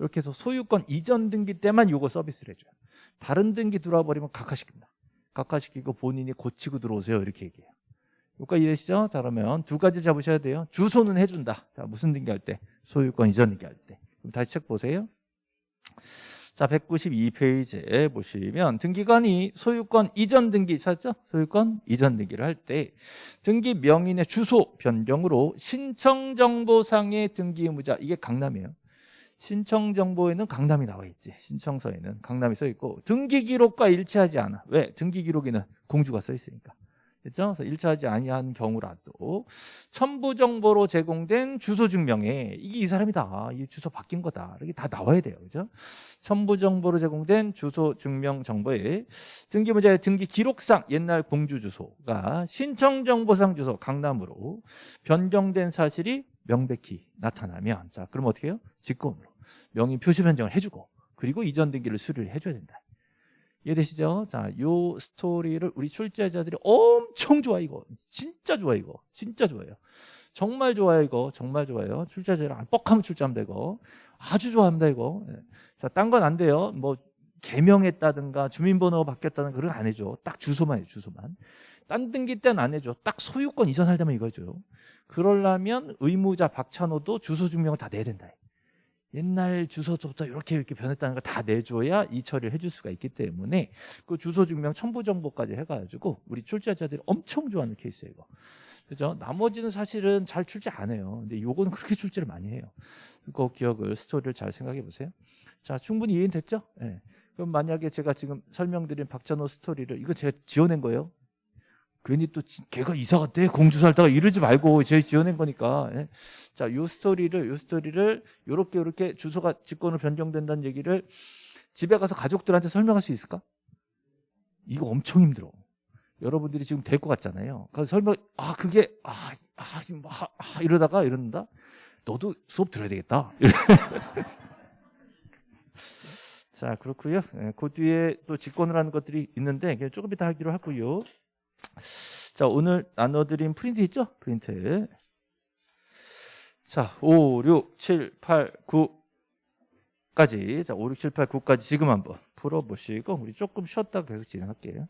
이렇게 해서 소유권 이전 등기 때만 이거 서비스를 해줘요. 다른 등기 들어와 버리면 각하시킵니다. 각하시키고 본인이 고치고 들어오세요. 이렇게 얘기해요. 여기까지 이해되시죠? 자 그러면 두 가지 잡으셔야 돼요. 주소는 해준다. 자 무슨 등기할 때? 소유권 이전 등기할 때. 그럼 다시 책 보세요. 자, 192페이지에 보시면 등기관이 소유권 이전 등기 찾죠? 소유권 이전 등기를 할 때 등기 명인의 주소 변경으로 신청정보상의 등기 의무자 이게 강남이에요. 신청 정보에는 강남이 나와 있지. 신청서에는 강남이 써 있고 등기 기록과 일치하지 않아. 왜? 등기 기록에는 공주가 써 있으니까. 그렇죠? 그래서 일치하지 아니한 경우라도 첨부 정보로 제공된 주소 증명에 이게 이 사람이다. 이 주소 바뀐 거다. 이렇게 다 나와야 돼요. 그죠? 첨부 정보로 제공된 주소 증명 정보에 등기문자의 등기 기록상 옛날 공주 주소가 신청 정보상 주소 강남으로 변경된 사실이 명백히 나타나면 자, 그럼 어떻게 해요? 직권으로 명의 표시 변경을 해 주고 그리고 이전 등기를 수리를 해 줘야 된다. 이해되시죠? 자, 요 스토리를 우리 출제자들이 엄청 좋아 이거. 진짜 좋아 이거. 진짜 좋아요. 정말 좋아요 이거. 정말 좋아요. 출제자들 안 뻑하면 출제합니다 이거. 아주 좋아합니다 이거. 예. 자, 딴 건 안 돼요. 뭐 개명했다든가 주민번호가 바뀌었다든가 그런 거안 해줘. 딱 주소만 해 주소만. 딴 등기 때는 안 해줘. 딱 소유권 이전하려면 이거 해줘요. 그러려면 의무자 박찬호도 주소 증명을 다 내야 된다. 옛날 주소부터 이렇게 이렇게 변했다는 걸 다 내줘야 이 처리를 해줄 수가 있기 때문에 그 주소 증명 첨부 정보까지 해가지고 우리 출제자들이 엄청 좋아하는 케이스예요 이거. 그죠? 나머지는 사실은 잘 출제 안 해요. 근데 요거는 그렇게 출제를 많이 해요. 그 기억을 스토리를 잘 생각해 보세요. 자 충분히 이해됐죠? 예. 그럼 만약에 제가 지금 설명드린 박찬호 스토리를 이거 제가 지어낸 거예요 괜히 또 지- 걔가 이사 갔대 공주 살다가 이러지 말고 제가 지어낸 거니까 예. 자, 요 스토리를 요 스토리를 요렇게 요렇게 주소가 직권으로 변경된다는 얘기를 집에 가서 가족들한테 설명할 수 있을까? 이거 엄청 힘들어. 여러분들이 지금 될 것 같잖아요. 그래서 설명 아 그게 아, 아, 지금 아, 아 이러다가 이런다. 너도 수업 들어야 되겠다. 자 그렇고요. 예, 그 뒤에 또 직권을 하는 것들이 있는데 조금 이따 하기로 하고요. 자 오늘 나눠드린 프린트 있죠? 프린트. 자, 5, 6, 7, 8, 9까지. 자, 5, 6, 7, 8, 9까지 지금 한번 풀어보시고, 우리 조금 쉬었다가 계속 진행할게요.